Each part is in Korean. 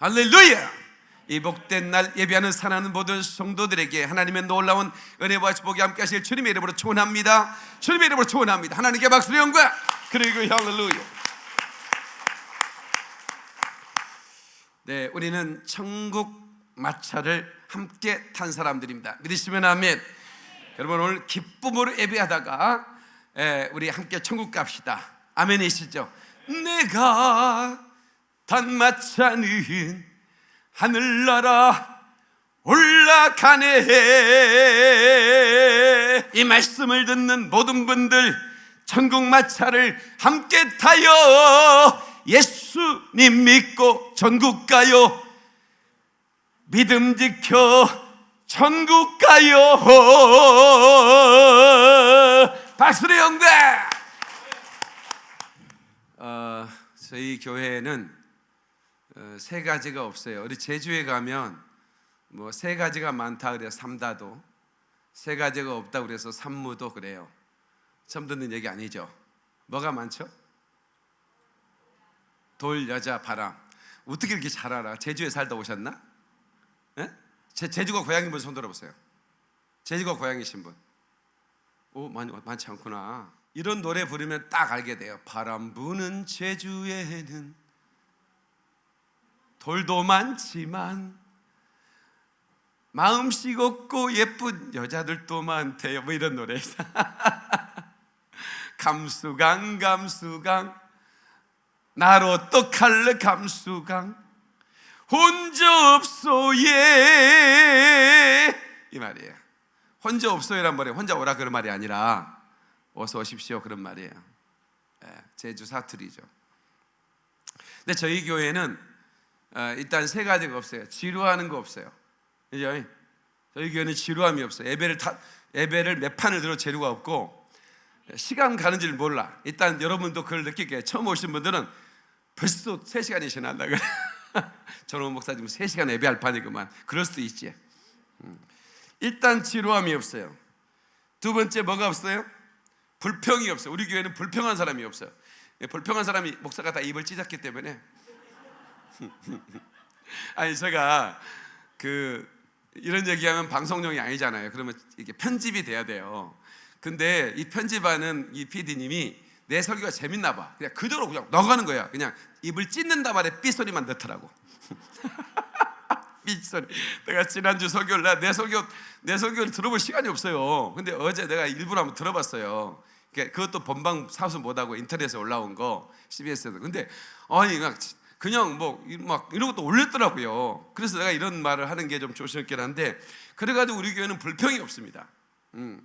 할렐루야! 이 복된 날 예배하는 사랑하는 모든 성도들에게 하나님의 놀라운 은혜와 축복이 함께 하실 주님의 이름으로 축원합니다. 주님의 이름으로 축원합니다. 하나님께 박수를 영광 그리고 할렐루야. 네, 우리는 천국 마차를 함께 탄 사람들입니다. 믿으시면 아멘. 여러분 오늘 기쁨으로 예배하다가 예, 우리 함께 천국 갑시다. 아멘이시죠? 내가 탄 마차는 하늘나라 올라가네. 이 말씀을 듣는 모든 분들 천국 마차를 함께 타요. 예수님 믿고 전국 가요. 믿음 지켜 천국 가요. 박수의 영광! 어, 저희 교회는 어, 세 가지가 없어요. 우리 제주에 가면 뭐 세 가지가 많다 그래서 삼다도 세 가지가 없다 그래서 삼무도 그래요. 처음 듣는 얘기 아니죠? 뭐가 많죠? 돌, 여자, 바람. 어떻게 이렇게 잘 알아? 제주에 살다 오셨나? 예? 제, 제주가 고향인 분 손 들어 보세요. 제주가 고향이신 분. 오, 많이, 많지 않구나. 이런 노래 부르면 딱 알게 돼요. 바람 부는 제주에는 돌도 많지만 마음씨 없고 예쁜 여자들도 많대요. 뭐 이런 노래. 감수강 감수강 나로 떡할래 감수강 혼자 없소예 이 말이에요. 혼자 없어요란 말이 혼자 오라 그런 말이 아니라 어서 오십시오 그런 말이에요. 예, 제주 사투리죠. 근데 저희 교회는 어, 일단 세 가지가 없어요. 지루하는 거 없어요. 그죠? 저희 교회는 지루함이 없어요. 예배를 타, 예배를 몇 판을 들어 재료가 없고 시간 가는 줄 몰라. 일단 여러분도 그걸 느끼게 처음 오신 분들은 벌써 3시간이 지났다. 저는 목사님 3시간 예배할 판이구만. 그럴 수도 있지. 음. 일단 지루함이 없어요. 두 번째 뭐가 없어요? 불평이 없어요. 우리 교회는 불평한 사람이 없어요. 예, 불평한 사람이 목사가 다 입을 찢었기 때문에 아니 제가 그 이런 얘기하면 방송용이 아니잖아요. 그러면 이게 편집이 돼야 돼요. 근데 이 편집하는 이 PD님이 내 설교가 재밌나 봐. 그냥 그대로 그냥 넣어가는 거야. 그냥 입을 찢는다 말에 삐 소리만 넣더라고. 삐 소리. 내가 지난주 설교를 내 설교 내 설교를 들어볼 시간이 없어요. 근데 어제 내가 일부러 한번 들어봤어요. 그것도 본방 사수 못하고 인터넷에 올라온 거 CBS에서. 근데 아니 그냥 그냥 뭐 막 이런 것도 올렸더라고요. 그래서 내가 이런 말을 하는 게 좀 조심스럽긴 한데 그래가지고 우리 교회는 불평이 없습니다. 음.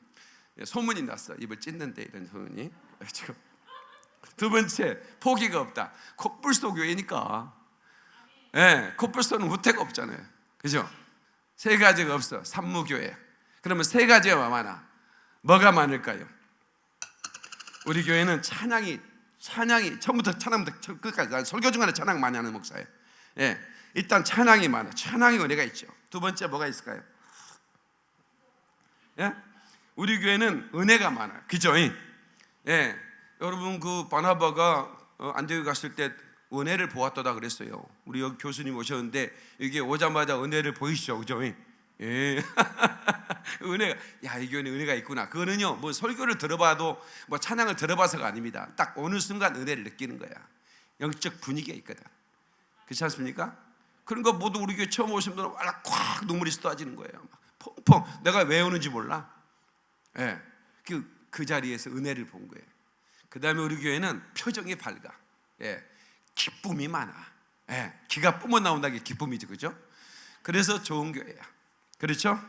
소문이 났어. 입을 찢는데 이런 소문이. 지금 두 번째 포기가 없다. 코뿔소 교회니까. 예, 네, 코뿔소는 후퇴가 없잖아요. 그죠? 세 가지가 없어. 산무교회. 그러면 세 가지가 많아. 뭐가 많을까요? 우리 교회는 찬양이 찬양이 처음부터 찬양부터 끝까지 설교 중간에 찬양 많이 하는 목사예요. 예, 일단 찬양이 많아. 찬양이 은혜가 있죠. 두 번째 뭐가 있을까요? 예, 우리 교회는 은혜가 많아요. 그죠? 예, 여러분 그 바나바가 어, 안디옥 갔을 때 은혜를 보았다다 그랬어요. 우리 여기 교수님 오셨는데 이게 오자마자 은혜를 보이시죠, 그죠? 예. 은혜가 야, 이 교회는 은혜가 있구나. 그거는요. 뭐 설교를 들어봐도 뭐 찬양을 들어봐서가 아닙니다. 딱 어느 순간 은혜를 느끼는 거야. 영적 분위기가 있거든. 그렇지 않습니까? 그런 거 모두 우리 교회 처음 오신 분은 꽉 눈물이 쏟아지는 거예요. 펑펑. 내가 왜 오는지 몰라. 예. 그, 그 자리에서 은혜를 본 거예요. 그 다음에 우리 교회는 표정이 밝아. 예. 기쁨이 많아. 예. 기가 뿜어 나온다는 게 기쁨이죠. 그죠? 그래서 좋은 교회야. 그렇죠?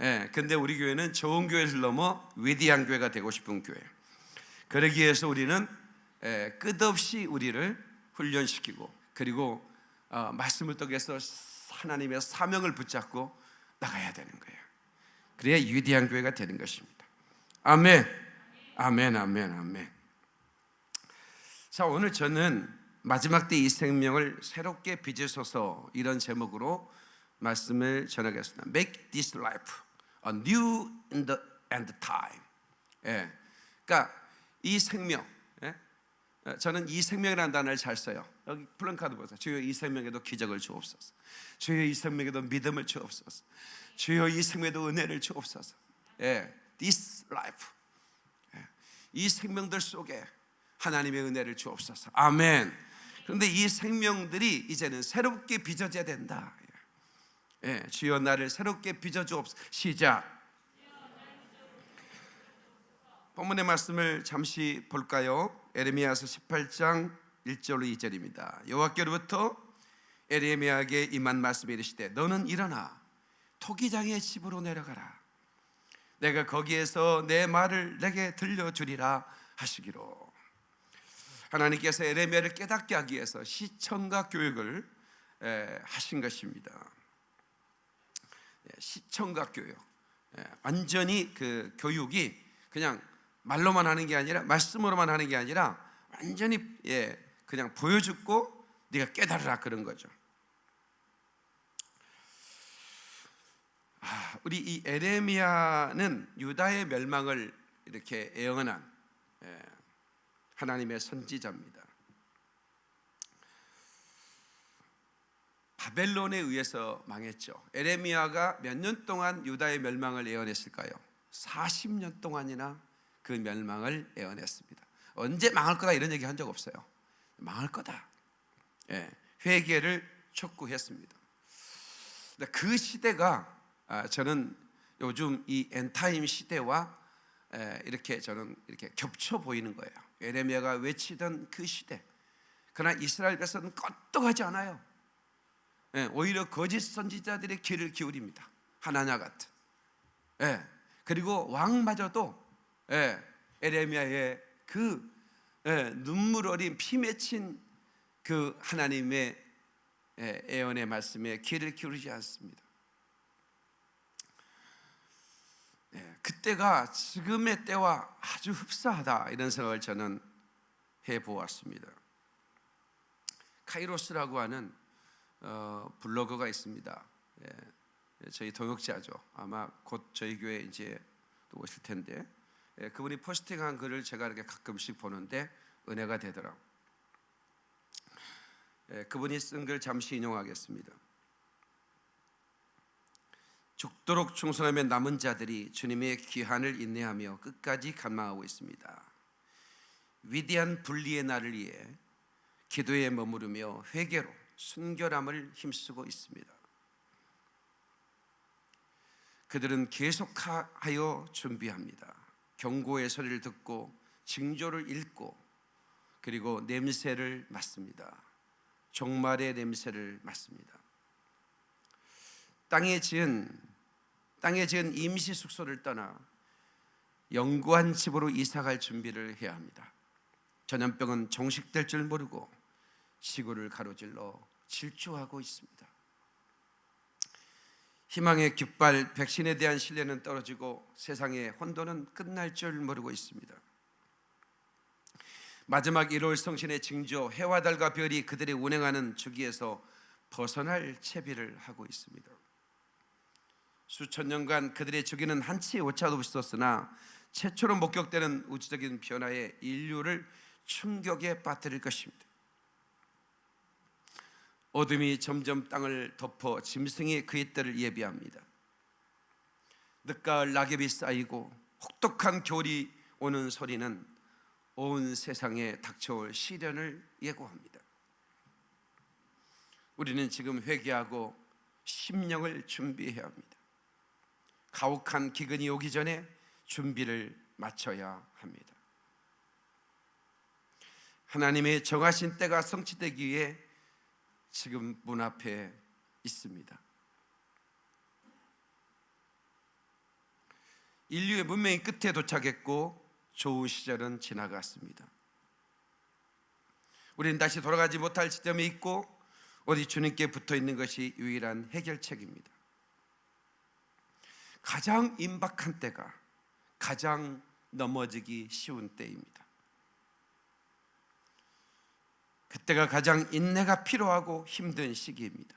예, 근데 우리 교회는 좋은 교회를 넘어 위대한 교회가 되고 싶은 교회. 그러기 위해서 우리는 예, 끝없이 우리를 훈련시키고 그리고 어, 말씀을 통해서 하나님의 사명을 붙잡고 나가야 되는 거예요. 그래야 위대한 교회가 되는 것입니다. 아멘, 아멘, 아멘, 아멘. 자, 오늘 저는 마지막 때 이 생명을 새롭게 빚으소서 이런 제목으로 말씀을 전하겠습니다. Make this life a new in the end time. 예. 그러니까 이 생명, 예? 어, 저는 이 생명이라는 단어를 잘 써요. 여기 플랜카드 보세요. 주여 이 생명에도 기적을 주옵소서. 주여 이 생명에도 믿음을 주옵소서. 주여 이 생명에도 은혜를 주옵소서. 예, this life. 예, 이 생명들 속에 하나님의 은혜를 주옵소서. 아멘. 그런데 이 생명들이 이제는 새롭게 빚어져야 된다. 예, 주여 나를 새롭게 빚어 주옵소서. 시작. 본문의 말씀을 잠시 볼까요? 에레미야서 18장 1절로 2절입니다. 여호와께로부터 에레미야에게 임한 말씀이 이르시되 너는 일어나 토기장의 집으로 내려가라. 내가 거기에서 내 말을 내게 들려주리라 하시기로. 하나님께서 에레미야를 깨닫게 하기 위해서 시청각 교육을 하신 것입니다. 예, 시청각 교육. 예, 완전히 그 교육이 그냥 말로만 하는 게 아니라 말씀으로만 하는 게 아니라 완전히 예 그냥 보여주고 네가 깨달으라 그런 거죠. 아, 우리 이 에레미야는 유다의 멸망을 이렇게 예언한 예, 하나님의 선지자입니다. 바벨론에 의해서 망했죠. 에레미야가 몇 년 동안 유다의 멸망을 예언했을까요? 40년 동안이나 그 멸망을 예언했습니다. 언제 망할 거다 이런 얘기 한 적 없어요. 망할 거다. 예, 회개를 촉구했습니다. 그 시대가 아, 저는 요즘 이 end time 시대와 이렇게 저는 이렇게 겹쳐 보이는 거예요. 에레미야가 외치던 그 시대. 그러나 이스라엘 백성은 껐떡하지 않아요. 예, 오히려 거짓 선지자들의 귀를 기울입니다. 하나냐 같은. 예, 그리고 왕마저도 예, 에레미야의 그 예, 눈물 어린 피 맺힌 그 하나님의 예, 애언의 말씀에 귀를 기울이지 않습니다. 예, 그때가 지금의 때와 아주 흡사하다 이런 생각을 저는 해 보았습니다. 카이로스라고 하는 어, 블로거가 있습니다. 예, 저희 동역자죠. 아마 곧 저희 교회 이제 오실 텐데 예, 그분이 포스팅한 글을 제가 이렇게 가끔씩 보는데 은혜가 되더라. 예, 그분이 쓴 글 잠시 인용하겠습니다. 죽도록 충성하며 남은 자들이 주님의 귀한을 인내하며 끝까지 간망하고 있습니다. 위대한 분리의 날을 위해 기도에 머무르며 회개로 순결함을 힘쓰고 있습니다. 그들은 계속하여 준비합니다. 경고의 소리를 듣고 징조를 읽고 그리고 냄새를 맡습니다. 종말의 냄새를 맡습니다. 땅에 지은 땅에 지은 임시 숙소를 떠나 영구한 집으로 이사갈 준비를 해야 합니다. 전염병은 종식될 줄 모르고 시골을 가로질러 질주하고 있습니다. 희망의 깃발 백신에 대한 신뢰는 떨어지고 세상의 혼돈은 끝날 줄 모르고 있습니다. 마지막 1월 성신의 징조 해와 달과 별이 그들의 운행하는 주기에서 벗어날 채비를 하고 있습니다. 수천 년간 그들의 주기는 한치 오차도 없었으나 최초로 목격되는 우주적인 변화에 인류를 충격에 빠뜨릴 것입니다. 어둠이 점점 땅을 덮어 짐승이 그의 때를 예비합니다. 늦가을 낙엽이 쌓이고 혹독한 겨울이 오는 소리는 온 세상에 닥쳐올 시련을 예고합니다. 우리는 지금 회개하고 심령을 준비해야 합니다. 가혹한 기근이 오기 전에 준비를 마쳐야 합니다. 하나님의 정하신 때가 성취되기 위해 지금 문 앞에 있습니다. 인류의 문명이 끝에 도착했고 좋은 시절은 지나갔습니다. 우리는 다시 돌아가지 못할 지점에 있고 어디 주님께 붙어 있는 것이 유일한 해결책입니다. 가장 임박한 때가 가장 넘어지기 쉬운 때입니다. 그때가 가장 인내가 필요하고 힘든 시기입니다.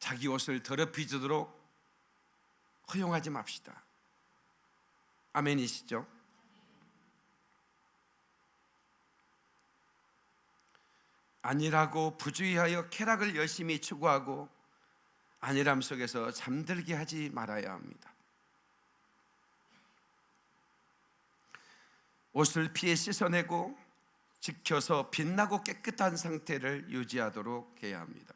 자기 옷을 더럽히도록 허용하지 맙시다. 아멘이시죠? 아니라고 부주의하여 쾌락을 열심히 추구하고 안일함 속에서 잠들게 하지 말아야 합니다. 옷을 피해 씻어내고 지켜서 빛나고 깨끗한 상태를 유지하도록 해야 합니다.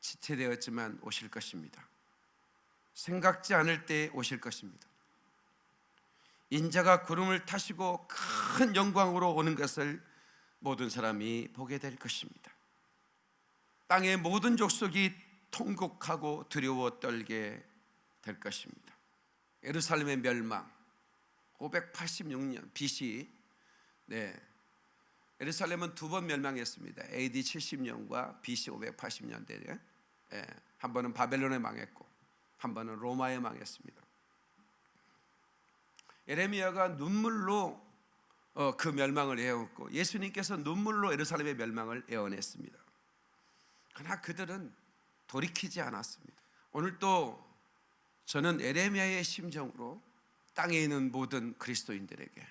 지체되었지만 오실 것입니다. 생각지 않을 때 오실 것입니다. 인자가 구름을 타시고 큰 영광으로 오는 것을 모든 사람이 보게 될 것입니다. 땅의 모든 족속이 통곡하고 두려워 떨게 될 것입니다. 예루살렘의 멸망 586년 BC 네. 예루살렘은 두 번 멸망했습니다. AD 70년과 BC 580년대에 예, 한 번은 바벨론에 망했고 한 번은 로마에 망했습니다. 예레미야가 눈물로 어, 그 멸망을 애웠고 예수님께서 눈물로 예루살렘의 멸망을 애원했습니다. 그러나 그들은 돌이키지 않았습니다. 오늘 또 저는 에레미야의 심정으로 땅에 있는 모든 그리스도인들에게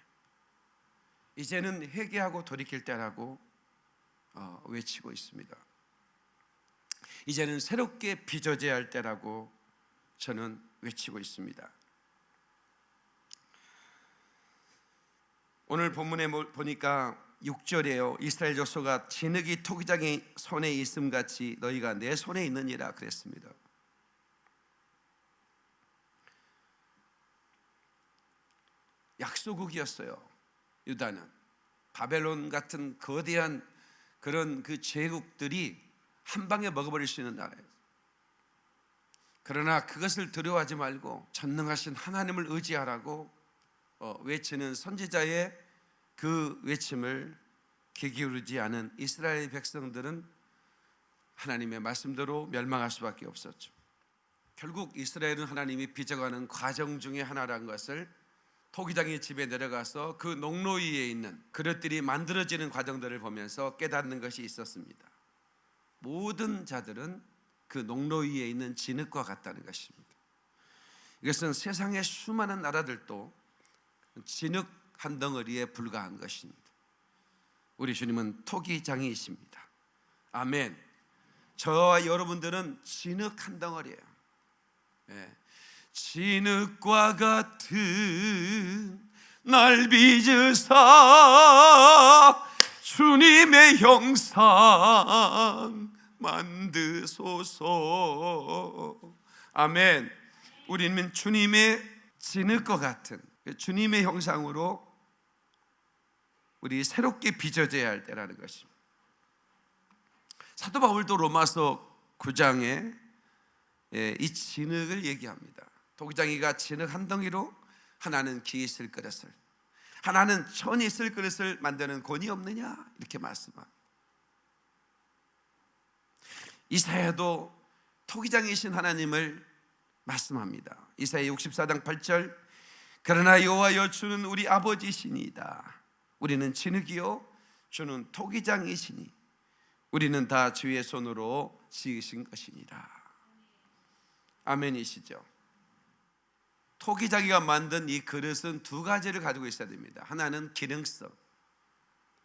이제는 회개하고 돌이킬 때라고 어, 외치고 있습니다. 이제는 새롭게 빚어져야 할 때라고 저는 외치고 있습니다. 오늘 본문에 보니까 6절에요. 이스라엘 족속아 진흙이 토기장의 손에 있음 같이 너희가 내 손에 있느니라 그랬습니다. 약소국이었어요. 유다는 바벨론 같은 거대한 그런 그 제국들이 한 방에 먹어버릴 수 있는 나라예요. 그러나 그것을 두려워하지 말고 전능하신 하나님을 의지하라고 어, 외치는 선지자의 그 외침을 귀 기울이지 않은 이스라엘 백성들은 하나님의 말씀대로 멸망할 수밖에 없었죠. 결국 이스라엘은 하나님이 빚어가는 과정 중에 하나라는 것을 토기장의 집에 내려가서 그 농로 위에 있는 그릇들이 만들어지는 과정들을 보면서 깨닫는 것이 있었습니다. 모든 자들은 그 농로 위에 있는 진흙과 같다는 것입니다. 이것은 세상의 수많은 나라들도 진흙 한 덩어리에 불과한 것입니다. 우리 주님은 토기장이십니다. 아멘. 저와 여러분들은 진흙 한 덩어리예요. 예. 진흙과 같은 날 빚으사 주님의 형상 만드소서. 아멘. 우리는 주님의 진흙과 같은 주님의 형상으로 우리 새롭게 빚어져야 할 때라는 것입니다. 사도 바울도 로마서 9장에 예, 이 진흙을 얘기합니다 도기장이가 진흙 한 덩이로 하나는 기에 있을 그릇을 하나는 천이 있을 그릇을 만드는 권이 없느냐? 이렇게 말씀합니다. 이사야도 토기장이신 하나님을 말씀합니다. 이사야 64장 8절 그러나 여호와여 주는 우리 아버지시니이다. 우리는 진흙이요 주는 토기장이시니 우리는 다 주의 손으로 지으신 것이니라. 아멘이시죠 토기자기가 만든 이 그릇은 두 가지를 가지고 있어야 됩니다. 하나는 기능성,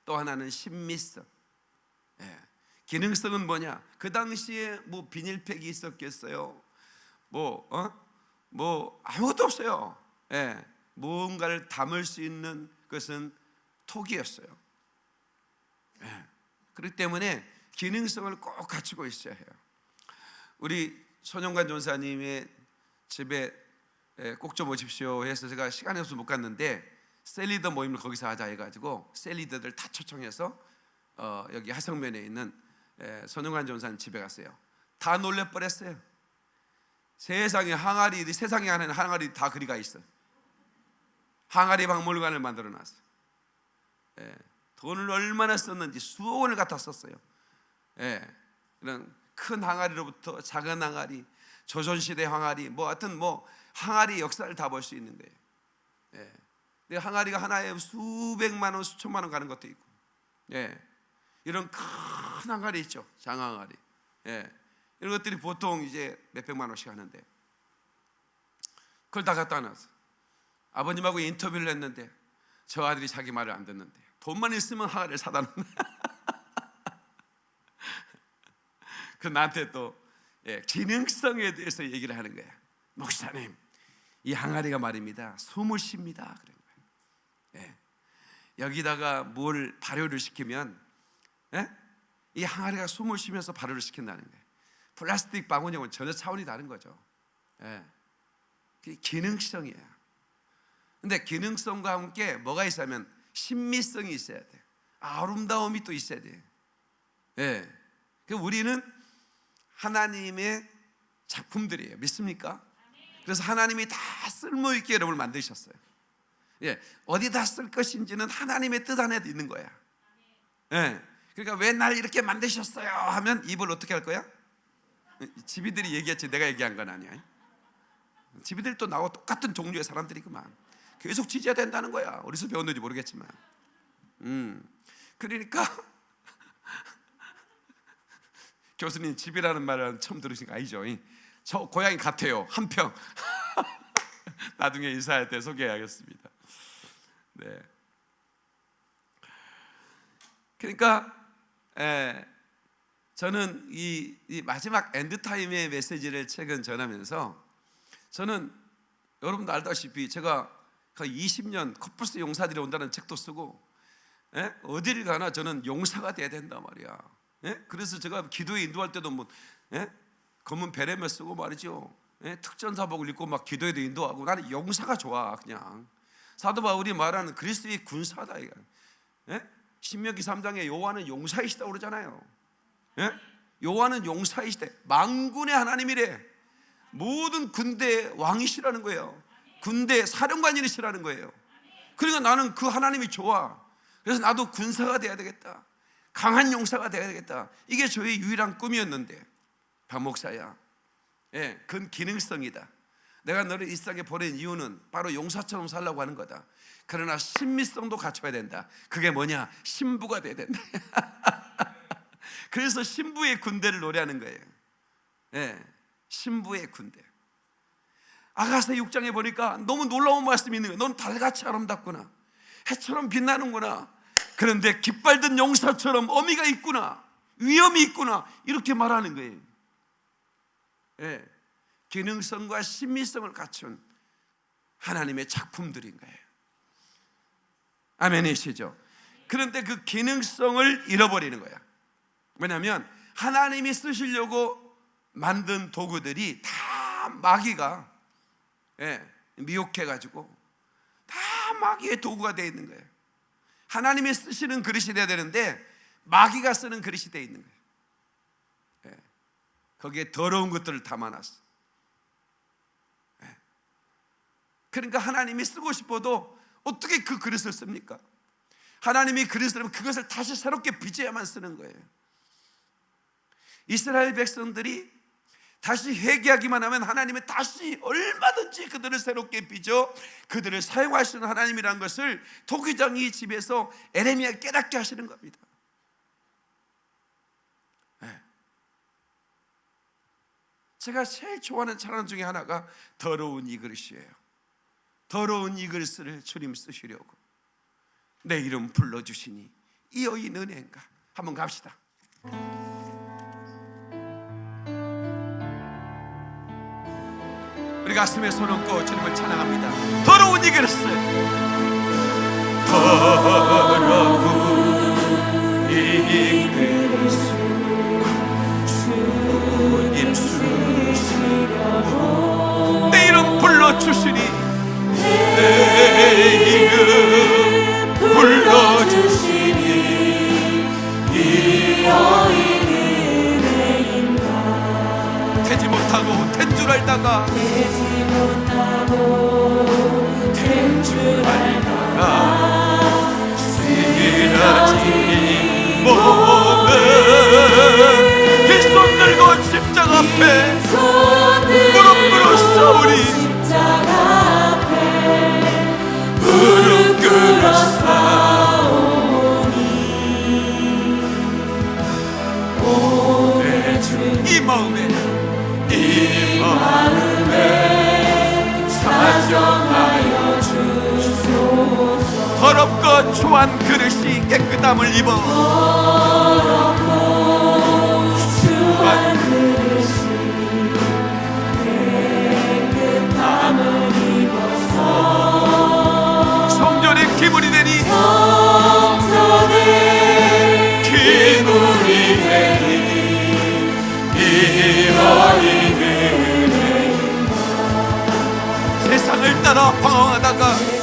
또 하나는 신미성. 예. 기능성은 뭐냐? 그 당시에 뭐 비닐팩이 있었겠어요? 뭐, 어? 뭐 아무것도 없어요. 예. 무언가를 담을 수 있는 것은 독이었어요. 예. 그렇기 때문에 기능성을 꼭 갖추고 있어야 해요. 우리 손영관 전사님의 집에 예, 꼭 좀 오십시오 해서 제가 시간이 없어서 못 갔는데 셀리더 모임을 거기서 하자 해가지고 셀리더들 다 초청해서 어, 여기 하성면에 있는 예, 손흥환 전사님 집에 갔어요. 다 놀래 뻔했어요. 세상에 항아리 세상에 하는 항아리 다 그리가 있어. 항아리 박물관을 만들어 놨어. 예, 돈을 얼마나 썼는지 수억 원을 갖다 썼어요. 예, 이런 큰 항아리로부터 작은 항아리, 조선시대 항아리, 뭐 하여튼 뭐 항아리 역사를 다 볼 수 있는 거예요. 예. 근데 항아리가 하나에 수백만 원, 수천만 원 가는 것도 있고, 예. 이런 큰 항아리 있죠, 장항아리. 예. 이런 것들이 보통 이제 몇 백만 원씩 하는데, 그걸 다 갖다 놨어. 아버님하고 인터뷰를 했는데 저 아들이 자기 말을 안 듣는데 돈만 있으면 하나를 사다 놓네. 그 나한테 또 예, 기능성에 대해서 얘기를 하는 거야. 목사님, 이 항아리가 말입니다. 숨을 쉽니다. 그런 거예요. 예. 여기다가 뭘 발효를 시키면 예? 이 항아리가 숨을 쉬면서 발효를 시킨다는 거예요. 플라스틱 방울형은 전혀 차원이 다른 거죠. 예. 기능성이에요. 근데 기능성과 함께 뭐가 있으면 신미성이 있어야 돼. 아름다움이 또 있어야 돼. 예. 그 우리는 하나님의 작품들이에요. 믿습니까? 그래서 하나님이 다 쓸모 있게 여러분을 만드셨어요. 예. 어디다 쓸 것인지는 하나님의 뜻 안에 있는 거야. 예. 그러니까 왜 날 이렇게 만드셨어요? 하면 입을 어떻게 할 거야? 지비들이 얘기했지 내가 얘기한 건 아니야. 지비들도 나와 똑같은 종류의 사람들이구만. 계속 지져야 된다는 거야. 어디서 배웠는지 모르겠지만. 음. 그러니까 교수님 집이라는 말은 처음 들으신 거 아니죠? 저 고양이 같아요. 한 평. 나중에 인사할 때 소개하겠습니다. 네. 그러니까 에, 저는 이, 이 마지막 엔드 타임의 메시지를 최근 전하면서 저는 여러분도 알다시피 제가 거의 20년 커플스 용사들이 온다는 책도 쓰고 에? 어디를 가나 저는 용사가 돼야 된단 말이야. 예? 그래서 제가 기도에 인도할 때도 뭐 예? 검은 베레메 쓰고 말이죠. 예? 특전사복을 입고 막 기도에도 인도하고 나는 용사가 좋아 그냥. 사도 바울이 말하는 그리스도의 군사다 이거. 예? 신명기 3장에 요한은 용사이시다 그러잖아요. 예? 요한은 용사이시대. 망군의 하나님이래. 모든 군대 왕이시라는 거예요. 군대 사령관이시라는 거예요. 그러니까 나는 그 하나님이 좋아. 그래서 나도 군사가 돼야 되겠다. 강한 용사가 돼야 되겠다. 이게 저의 유일한 꿈이었는데 박 목사야. 예, 그건 기능성이다. 내가 너를 이 세상에 보낸 이유는 바로 용사처럼 살라고 하는 거다. 그러나 신미성도 갖춰야 된다. 그게 뭐냐? 신부가 돼야 된다. 그래서 신부의 군대를 노래하는 거예요. 예, 신부의 군대. 아가서 6장에 보니까 너무 놀라운 말씀이 있는 거예요. 넌 달같이 아름답구나. 해처럼 빛나는구나. 그런데 깃발든 용사처럼 어미가 있구나. 위험이 있구나. 이렇게 말하는 거예요. 예. 기능성과 신미성을 갖춘 하나님의 작품들인 거예요. 아멘이시죠? 그런데 그 기능성을 잃어버리는 거야. 왜냐하면 하나님이 쓰시려고 만든 도구들이 다 마귀가 예, 미혹해가지고 다 마귀의 도구가 되어 있는 거예요. 하나님이 쓰시는 그릇이 되어야 되는데 마귀가 쓰는 그릇이 되어 있는 거예요. 예. 거기에 더러운 것들을 담아놨어. 예. 그러니까 하나님이 쓰고 싶어도 어떻게 그 그릇을 씁니까? 하나님이 그릇을 하면 그것을 다시 새롭게 빚어야만 쓰는 거예요. 이스라엘 백성들이 다시 회개하기만 하면 하나님은 다시 얼마든지 그들을 새롭게 빚어 그들을 사용하시는 하나님이라는 것을 토기장이 집에서 에레미야 깨닫게 하시는 겁니다. 제가 제일 좋아하는 찬양 중에 하나가 더러운 이 그릇이에요. 더러운 이 그릇을 주님 쓰시려고 내 이름 불러주시니 이 여인 은혜인가 한번 갑시다. 우리 가슴에 손 얹고 주님을 찬양합니다. 더러운 이 그릇을 더러운 이 그릇 내 이름 불러주시니. 내 이름 불러주시니. 이 여인은 되지 못하고 된 줄 알다가 되지 못하고 된줄 알 우리 십자가 앞에 무릎 꿇어 싸오니 오늘 네, 주이 마음에 이 마음에 사정하여 주소서. 더럽고 초한 그릇이 깨끗함을 입어. 방황하다가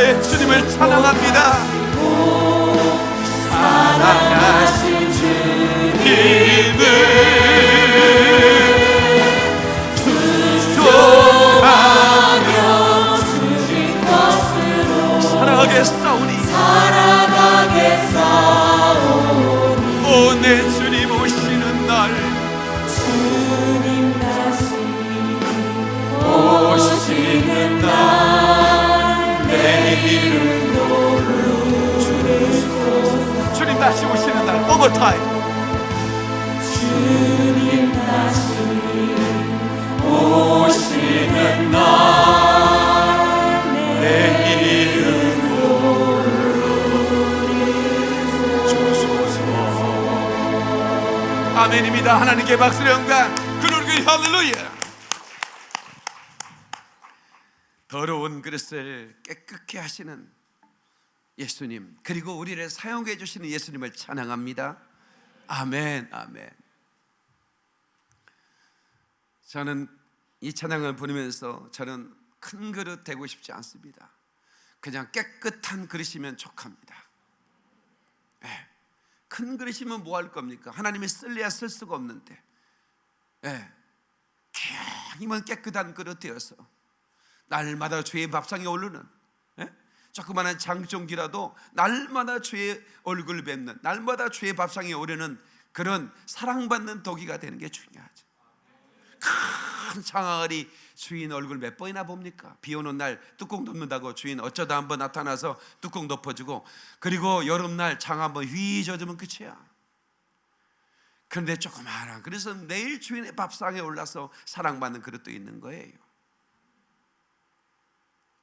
나의 주님을 찬양합니다. 사랑하신 주님을 하나님께 박수를 영광 그누르기 할렐루야 더러운 그릇을 깨끗게 하시는 예수님 그리고 우리를 사용해 주시는 예수님을 찬양합니다. 아멘, 아멘. 저는 이 찬양을 부르면서 저는 큰 그릇 되고 싶지 않습니다. 그냥 깨끗한 그릇이면 족합니다. 예. 큰 그릇이면 뭐 할 겁니까? 하나님이 쓸래야 쓸 수가 없는데. 예. 기왕이면 깨끗한 그릇 되어서 날마다 주의 밥상에 오르는 예? 조그마한 장종기라도 날마다 주의 얼굴 뵙는 날마다 주의 밥상에 오르는 그런 사랑받는 도기가 되는 게 중요하죠. 큰 장아리 주인 얼굴 몇 번이나 봅니까? 비 오는 날 뚜껑 덮는다고 주인 어쩌다 한번 나타나서 뚜껑 덮어주고 그리고 여름날 장 한번 휘 젖으면 끝이야. 그런데 조그마한 그래서 내일 주인의 밥상에 올라서 사랑받는 그릇도 있는 거예요.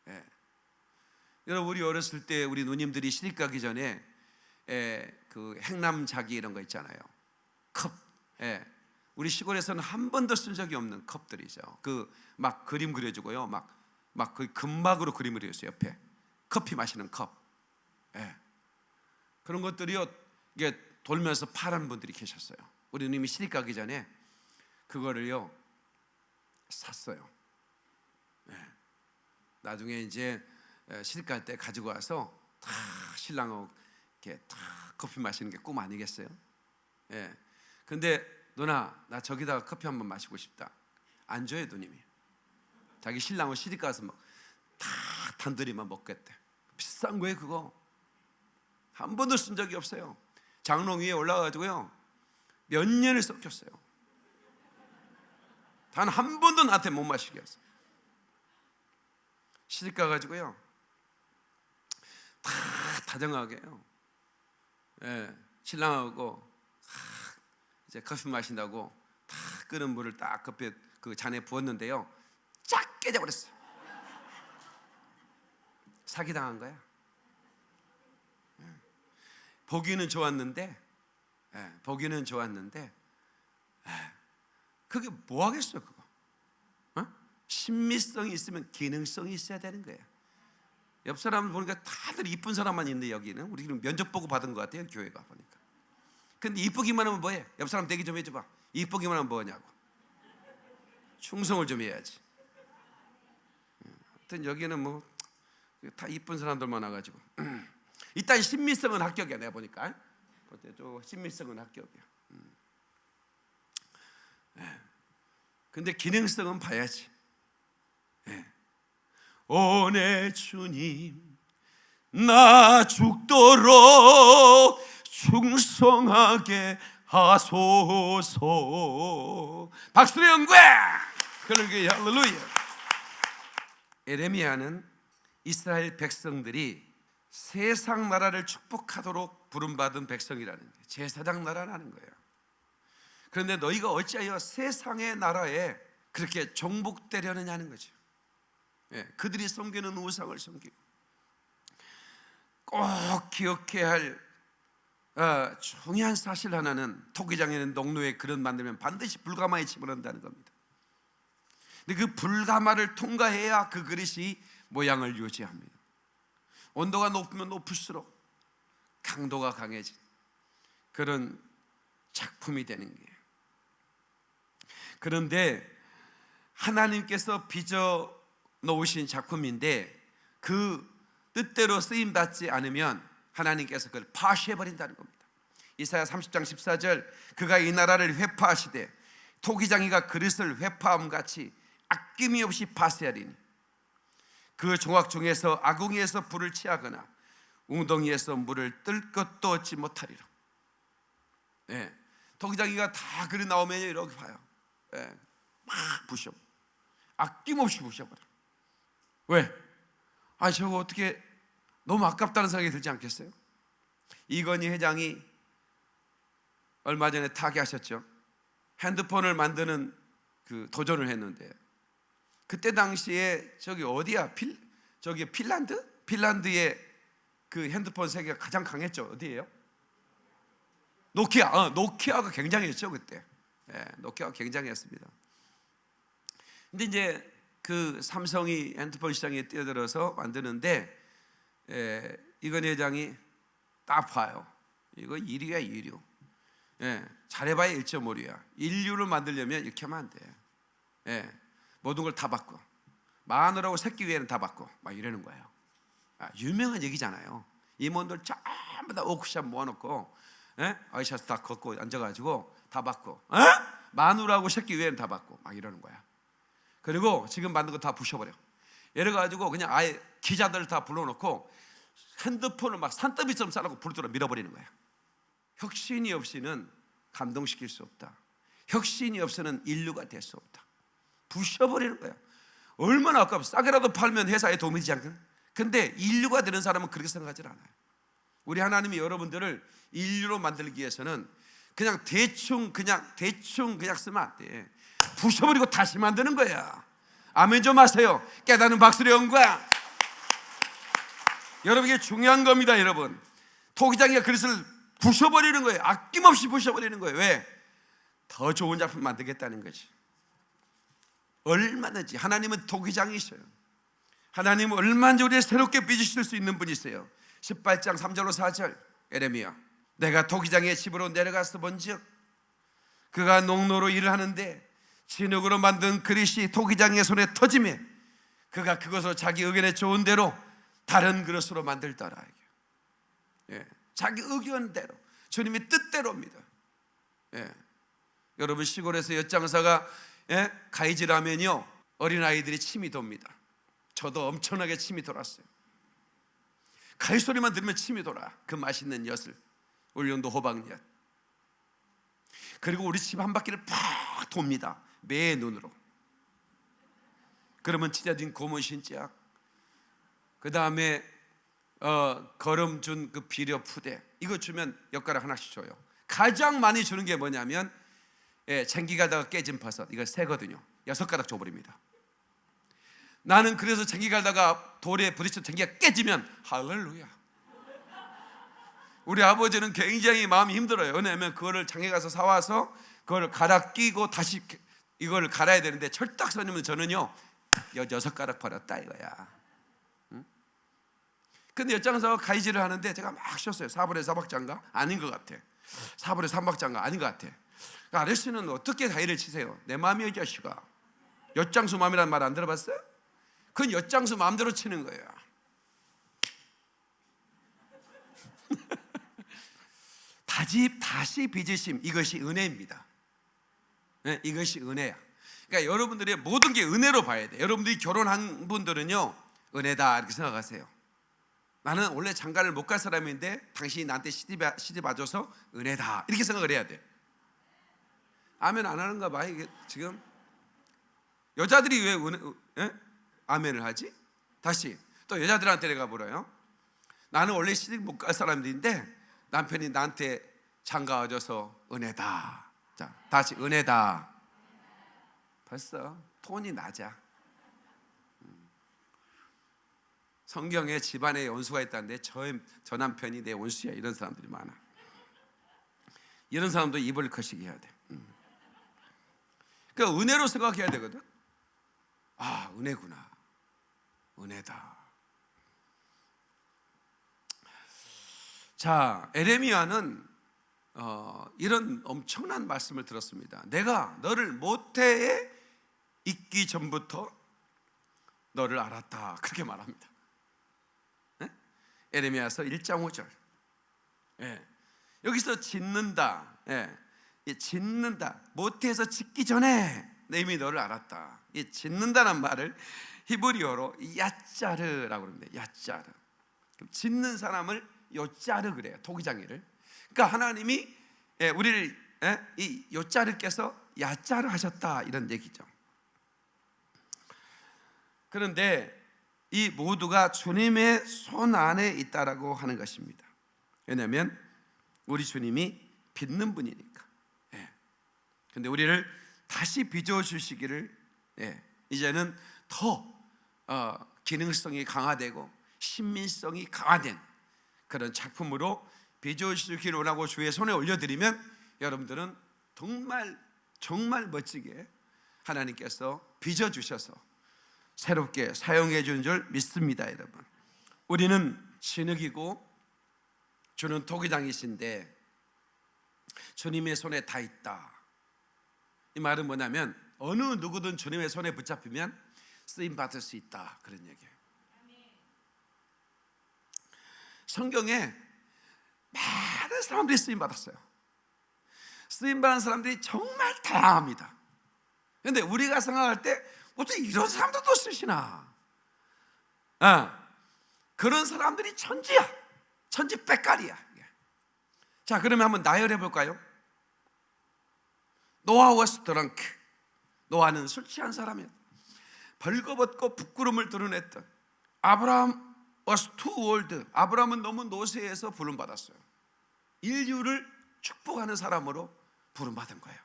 예. 여러분 우리 어렸을 때 우리 누님들이 시집 가기 전에 예, 그 행남자기 이런 거 있잖아요. 컵. 예. 우리 시골에서는 한 번도 쓴 적이 없는 컵들이죠. 그 막 그림 그려주고요. 막 막 그 금막으로 그림을 그렸어요. 옆에 커피 마시는 컵. 예. 그런 것들이요. 이게 돌면서 파란 분들이 계셨어요. 우리 누님이 시집 가기 전에 그거를요 샀어요. 예. 나중에 이제 시집 갈 때 가지고 와서 다 신랑하고 이렇게 다 커피 마시는 게 꿈 아니겠어요? 예. 근데 누나 나 저기다가 커피 한 번 마시고 싶다. 안 줘요 누님이. 자기 신랑하고 시집 가서 막 다 단둘이만 먹겠대. 비싼 거예요 그거. 한 번도 쓴 적이 없어요. 장롱 위에 올라가지고요 몇 년을 썩혔어요. 단 한 번도 나한테 못 마시게 했어요. 시집 가가지고요 다 다정하게요. 예, 신랑하고 다 이제 커피 마신다고 다 끓은 물을 딱 커피 그 잔에 부었는데요, 쫙 깨져버렸어요. 사기 당한 거야. 예. 보기는 좋았는데, 예, 보기는 좋았는데, 예, 그게 뭐 하겠어 그거? 어? 신미성이 있으면 기능성이 있어야 되는 거예요. 옆 사람을 보니까 다들 이쁜 사람만 있는데 여기는 우리는 면접 보고 받은 것 같아요 교회가 보니까. 근데 이쁘기만 하면 뭐해? 옆 사람 대기 좀 해줘봐. 이쁘기만 하면 뭐냐고. 충성을 좀 해야지. 하여튼 여기는 뭐 다 이쁜 사람들만 와가지고 일단 신미성은 합격이야 내가 보니까. 어때도 신미성은 합격이야. 음. 예. 근데 기능성은 봐야지. 예. 오내 주님 나 죽도록 충성하게 하소서 박수의 영광 그러게 할렐루야 에레미야는 이스라엘 백성들이 세상 나라를 축복하도록 부름받은 백성이라는 거예요. 제사장 나라라는 거예요. 그런데 너희가 어찌하여 세상의 나라에 그렇게 종복되려느냐는 거죠. 예, 그들이 섬기는 우상을 섬기고 꼭 기억해야 할 어, 중요한 사실 하나는 토기장에는 농로에 그릇 만들면 반드시 불가마에 집어넣는다는 겁니다. 근데 그 불가마를 통과해야 그 그릇이 모양을 유지합니다. 온도가 높으면 높을수록 강도가 강해진 그런 작품이 되는 거예요. 그런데 하나님께서 빚어 놓으신 작품인데 그 뜻대로 쓰임 받지 않으면 하나님께서 그걸 파쇄해 버린다는 겁니다. 이사야 30장 14절 그가 이 나라를 회파하시되 토기장이가 그릇을 회파함 같이 아낌이 없이 파쇄하리니 그 종악 중에서 아궁이에서 불을 취하거나 웅덩이에서 물을 뜰 것도 얻지 못하리라. 예. 토기장이가 다 그릇 나오면 이렇게 봐요. 예. 막 부셔. 아낌없이 부셔버려. 왜? 아 저거 어떻게 너무 아깝다는 생각이 들지 않겠어요? 이건희 회장이 얼마 전에 타계하셨죠. 핸드폰을 만드는 그 도전을 했는데 그때 당시에 저기 어디야? 필 저기 핀란드? 핀란드의 그 핸드폰 세계가 가장 강했죠. 어디예요? 노키아. 어, 노키아가 굉장했죠 그때. 예, 노키아가 굉장했습니다. 근데 이제 그 삼성이 핸드폰 시장에 뛰어들어서 만드는데 에, 이건 회장이 딱 봐요. 이거 1위야 1위. 예, 잘해봐야 1.5류야. 인류를 만들려면 이렇게 하면 안 돼. 예, 모든 걸다 바꿔. 마누라고 새끼 위에는 다 바꿔. 막 이러는 거예요. 아, 유명한 얘기잖아요. 임원들 전부 다 오크샵 모아놓고 예? 아이샤스 다 걷고 앉아가지고 다 바꿔. 예? 마누라고 새끼 위에는 다 바꿔. 막 이러는 거야. 그리고 지금 만든 거 다 부셔버려. 이래 가지고 그냥 아예 기자들 다 불러놓고 핸드폰을 막 산더미처럼 싸놓고 불들어 밀어버리는 거야. 혁신이 없이는 감동시킬 수 없다. 혁신이 없이는 인류가 될 수 없다. 부셔버리는 거야. 얼마나 아깝 싸게라도 팔면 회사에 도움이 되지 않겠나? 근데 인류가 되는 사람은 그렇게 생각하지 않아요. 우리 하나님이 여러분들을 인류로 만들기 위해서는 그냥 대충 그냥 대충 그냥 쓰면 안 돼. 부셔버리고 다시 만드는 거야. 아멘 좀 하세요. 깨닫는 박수의 영광. 여러분 이게 중요한 겁니다, 여러분. 토기장이가 그릇을 부셔버리는 거예요. 아낌없이 부셔버리는 거예요. 왜? 더 좋은 작품 만들겠다는 거지. 얼마든지 하나님은 토기장이셔요. 하나님은 얼마든지 우리를 새롭게 빚으실 수 있는 분이세요. 18장 3절로 4절 에레미야 내가 토기장의 집으로 내려가서 본즉 그가 농로로 일을 하는데 진흙으로 만든 그릇이 토기장의 손에 터짐에 그가 그것을 자기 의견에 좋은 대로 다른 그릇으로 만들더라. 예, 자기 의견대로 주님의 뜻대로입니다. 예, 여러분 시골에서 엿장사가 예, 가이질하면요 어린 아이들이 침이 돕니다. 저도 엄청나게 침이 돌았어요. 가위 소리만 들으면 침이 돌아. 그 맛있는 엿을 울릉도 호박엿. 그리고 우리 집 한 바퀴를 팍 돕니다. 매 눈으로. 그러면 찢어진 고문 신짝, 그 다음에 어, 거름 준그 비료 푸대 이거 주면 엿가락 하나씩 줘요. 가장 많이 주는 게 뭐냐면 예, 챙기 가다가 깨진 버섯 이거 세거든요. 여섯 가닥 줘버립니다. 나는 그래서 챙기 가다가 돌에 부딪혀 챙기가 깨지면 할렐루야. 우리 아버지는 굉장히 마음이 힘들어요. 왜냐하면 그거를 장에 가서 사와서 그걸 갈아 끼고 다시 이걸 갈아야 되는데 철딱서님은 저는요 여 여섯 가락 버렸다 이거야. 응? 근데 엿장에서 가이지를 하는데 제가 막 쉬었어요. 4분의 4박자인가? 아닌 것 같아. 4분의 3박자인가? 아닌 것 같아. 그러니까 아저씨는 어떻게 가이를 치세요? 내 마음이요 자식아. 엿장수 마음이라는 말 안 들어봤어요? 그건 엿장수 마음대로 치는 거예요. 다시 다시 빚으심 이것이 은혜입니다. 네, 이것이 은혜야. 그러니까 여러분들의 모든 게 은혜로 봐야 돼. 여러분들이 결혼한 분들은요 은혜다 이렇게 생각하세요. 나는 원래 장가를 못 갈 사람인데 당신이 나한테 시집 와줘서 은혜다 이렇게 생각을 해야 돼. 아멘 안 하는가 봐 이게 지금 여자들이 왜 은혜, 에? 아멘을 하지? 다시 또 여자들한테 내가 물어요. 나는 원래 시집 못 갈 사람인데 남편이 나한테 장가 와줘서 은혜다. 자, 다시 은혜다. 벌써 톤이 낮아. 음. 성경에 집안에 원수가 있다는데 저, 저 남편이 내 원수야 이런 사람들이 많아. 이런 사람도 입을 거시기 해야 돼. 음. 그러니까 은혜로 생각해야 되거든. 아 은혜구나. 은혜다. 자 에레미야는 어, 이런 엄청난 말씀을 들었습니다. 내가 너를 모태에 있기 전부터 너를 알았다. 그렇게 말합니다. 네? 에레미야서 1장 5절. 예. 여기서 짓는다. 예. 짓는다. 모태에서 짓기 전에 내 이미 너를 알았다. 이 짓는다는 말을 히브리어로 야짜르라고 그럽니다. 야짜르. 짓는 사람을 요짜르 그래요. 토기장이를. 그러니까 하나님이 예, 우리를 예, 이 요짜르께서 야짜르 하셨다 이런 얘기죠. 그런데 이 모두가 주님의 손 안에 있다라고 하는 것입니다. 왜냐하면 우리 주님이 빚는 분이니까. 예. 근데 우리를 다시 빚어 주시기를 예, 이제는 더 어, 기능성이 강화되고 신민성이 강화된 그런 작품으로 빚어 주시기를 원하고 주의 손에 올려드리면 여러분들은 정말 정말 멋지게 하나님께서 빚어 주셔서 새롭게 사용해 주는 줄 믿습니다, 여러분. 우리는 진흙이고 주는 토기장이신데 주님의 손에 다 있다. 이 말은 뭐냐면 어느 누구든 주님의 손에 붙잡히면 쓰임 받을 수 있다 그런 얘기예요. 성경에 많은 사람들이 쓰임 받았어요. 쓰임 받은 사람들이 정말 다양합니다. 그런데 우리가 생각할 때 어떻게 이런 사람들도 쓰시나? 아, 그런 사람들이 천지야. 천지 빽깔이야. 자, 그러면 한번 나열해 볼까요? 노아 was drunk. 노아는 술 취한 사람이야. 벌거벗고 부끄러움을 드러냈던 아브라함 was too old. 아브라함은 너무 노쇠해서 부름 받았어요. 인류를 축복하는 사람으로 부름 받은 거예요.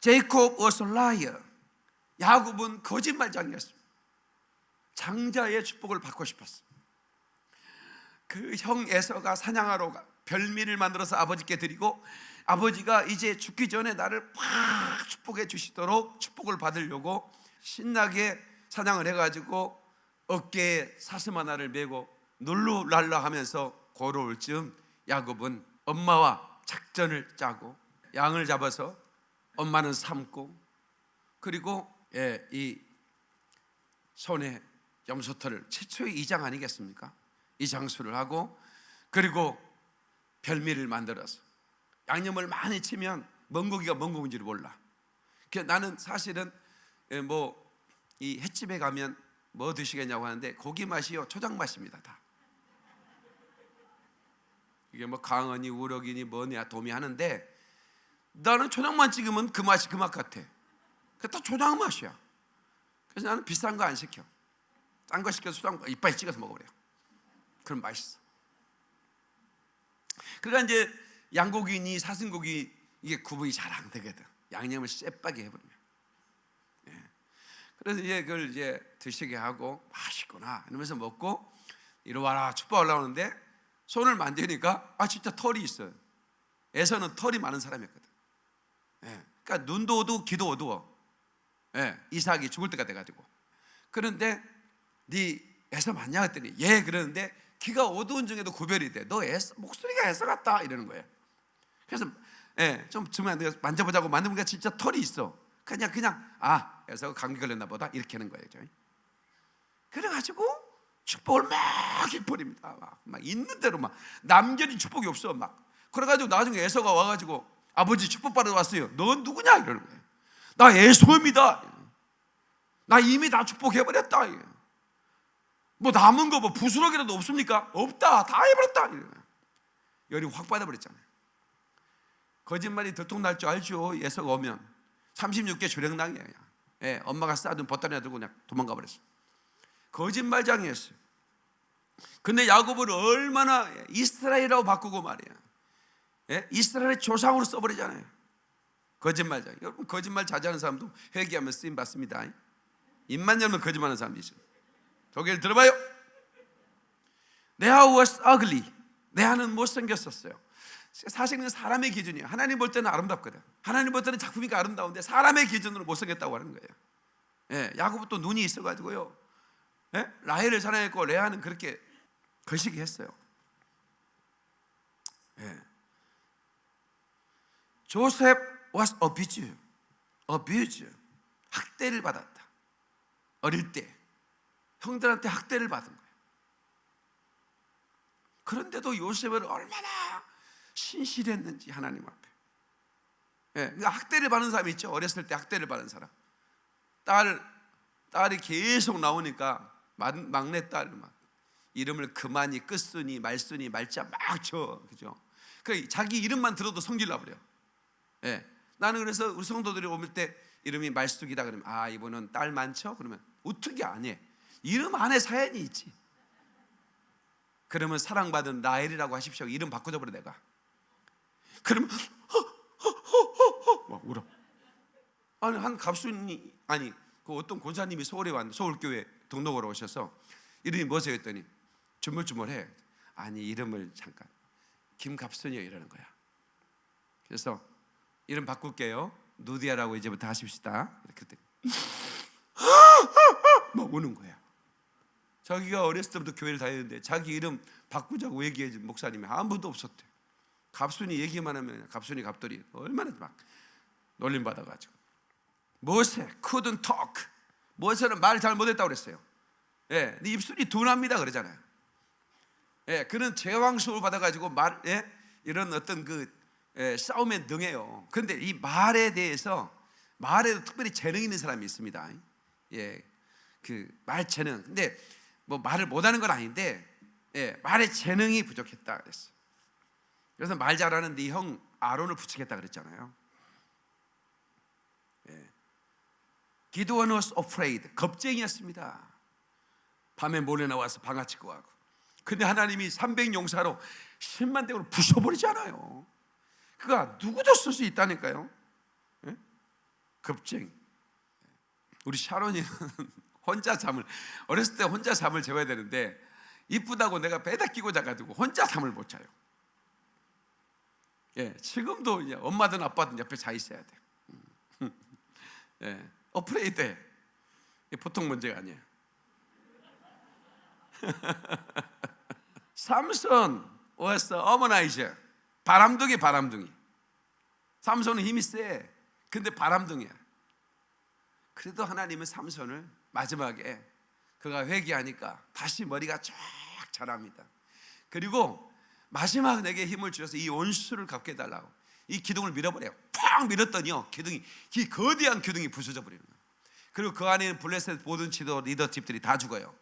제이콥 was a liar. 야곱은 거짓말장이었습니다. 장자의 축복을 받고 싶었어. 그 형 에서가 사냥하러 가 별미를 만들어서 아버지께 드리고 아버지가 이제 죽기 전에 나를 확 축복해 주시도록 축복을 받으려고 신나게 사냥을 해가지고 어깨에 사슴 하나를 메고 놀루랄라 하면서 걸어올 즈음 야곱은 엄마와 작전을 짜고 양을 잡아서 엄마는 삶고 그리고 예, 이 손에 염소털을 최초의 이장 아니겠습니까? 이 장수를 하고 그리고 별미를 만들어서 양념을 많이 치면 먼 고기가 먼 고기인지를 몰라. 그 나는 사실은 예, 뭐이 횟집에 가면 뭐 드시겠냐고 하는데 고기 맛이요 초장 맛입니다 다. 이게 뭐 강언이 우럭이니 뭐냐 도미 하는데 나는 초장만 찍으면 그 맛이 그 맛 같아. 그다 초장 맛이야. 그래서 나는 비싼 거 안 시켜. 딴 거 시켜서 초장 이빨에 찍어서 먹어버려. 그럼 맛있어. 그러니까 이제 양고기니 사슴고기 이게 구분이 잘 안 되거든. 양념을 쎄빠게 해버리면. 예. 그래서 이제 그걸 이제 드시게 하고 맛있구나 이러면서 먹고 이리 와라 축복 올라오는데 손을 만지니까 아 진짜 털이 있어요. 에서는 털이 많은 사람이었거든. 예. 그러니까 눈도 어두워, 귀도 어두워. 예, 이삭이 죽을 때가 돼가지고 그런데 네 에서 맞냐 했더니 예 그러는데 귀가 어두운 중에도 구별이 돼. 너 에서 목소리가 에서 같다 이러는 거예요. 그래서 예, 좀 주면 내가 만져보자고 만져보니까 진짜 털이 있어. 그냥 그냥 아 에서 감기 걸렸나 보다 이렇게 하는 거예요. 저희. 그래가지고 축복을 막 해버립니다. 막, 막 있는 대로 막 남겨진 축복이 없어 막. 그래가지고 나중에 에서가 와가지고 아버지 축복 받으러 왔어요. 넌 누구냐 이러는 거예요. 나 에서입니다. 나 이미 다 축복해버렸다. 뭐 남은 거 뭐 부스러기라도 없습니까? 없다. 다 해버렸다. 열이 확 받아버렸잖아요. 거짓말이 들통날 줄 알죠. 예서가 오면 36개 주령당이에요. 예, 엄마가 싸둔 보따리 들고 그냥 도망가 버렸어요. 거짓말장이었어요. 근데 야곱을 얼마나 이스라엘이라고 바꾸고 말이야. 예? 이스라엘의 조상으로 써버리잖아요. 거짓말장. 여러분 거짓말 자제하는 사람도 회개하면 쓰임 받습니다. 입만 열면 거짓말하는 사람이 있어요. 저기를 들어봐요. 내가 was ugly. 내아는 못생겼었어요. 사실은 사람의 기준이에요. 하나님 볼 때는 아름답거든. 하나님 볼 때는 작품이가 아름다운데 사람의 기준으로 못생겼다고 하는 거예요. 예, 야곱은 또 눈이 있어가지고요. 예? 라헬을 사랑했고 레아는 그렇게 거시기 했어요. 예. 조셉 was abused. abused. 학대를 받았다. 어릴 때 형들한테 학대를 받은 거예요. 그런데도 요셉은 얼마나 신실했는지 하나님 앞에. 예, 학대를 받는 사람이 있죠. 어렸을 때 학대를 받은 사람. 딸 딸이 계속 나오니까 막내 딸막 이름을 그만이 끝순이 말순이 말자 막 쳐. 그죠? 그 자기 이름만 들어도 성질 나 버려. 예. 나는 그래서 우리 성도들이 오실 때 이름이 말숙이다 그러면 아 이분은 딸 많죠? 그러면 어떻게 안 해? 이름 안에 사연이 있지. 그러면 사랑받은 라헬이라고 하십시오. 이름 바꿔줘 버려 내가. 그러면 막 울어. 아니 한 갑순이 아니 그 어떤 권사님이 서울에 왔는데 서울교회 등록으로 오셔서 이름이 뭐세요 했더니 주물주물해. 아니 이름을 잠깐 김갑순이요 이러는 거야. 그래서 이름 바꿀게요. 누디아라고 이제부터 하십시다. 했더니 막 우는 거야. 자기가 어렸을 때부터 교회를 다녔는데 자기 이름 바꾸자고 얘기해 준 목사님이 아무도 없었대. 갑순이 얘기만 하면 갑순이 갑돌이 얼마나 막 놀림 받아가지고 모세 couldn't talk. 모세는 말 잘 못했다고 그랬어요. 예, 네 입술이 둔합니다 그러잖아요. 예, 그는 제왕 수를 받아가지고 말, 예, 이런 어떤 그 예, 싸움에 능해요. 그런데 이 말에 대해서 말에도 특별히 재능 있는 사람이 있습니다. 예, 그 말 재능. 근데 뭐 말을 못하는 건 아닌데 예, 말의 재능이 부족했다 그랬어. 그래서 말 잘하는 네 형 아론을 부추겠다 그랬잖아요. 예. 기도원 was afraid. 겁쟁이였습니다. 밤에 몰래 나와서 방아치고 하고. 근데 하나님이 300 용사로 10만 대으로 부숴버리잖아요. 그가 누구도 쓸 수 있다니까요. 예? 겁쟁이. 우리 샤론이는 혼자 잠을 어렸을 때 혼자 잠을 재워야 되는데 이쁘다고 내가 배다 끼고 자가지고 혼자 잠을 못 자요. 예, 지금도 이제 엄마든 아빠든 옆에 자 있어야 돼. 예, 어프레이드. 보통 문제가 아니에요. 삼손 was 어머나이저 바람둥이 바람둥이. 삼손은 힘이 세. 근데 바람둥이야. 그래도 하나님은 삼손을 마지막에 그가 회개하니까 다시 머리가 쫙 자랍니다. 그리고 마지막 내게 힘을 주셔서 이 원수를 갚게 해달라고 이 기둥을 밀어버려요. 팍 밀었더니요 기둥이 이 거대한 기둥이 부서져 버리는 거예요. 그리고 그 안에 블레셋 모든 지도 리더집들이 다 죽어요.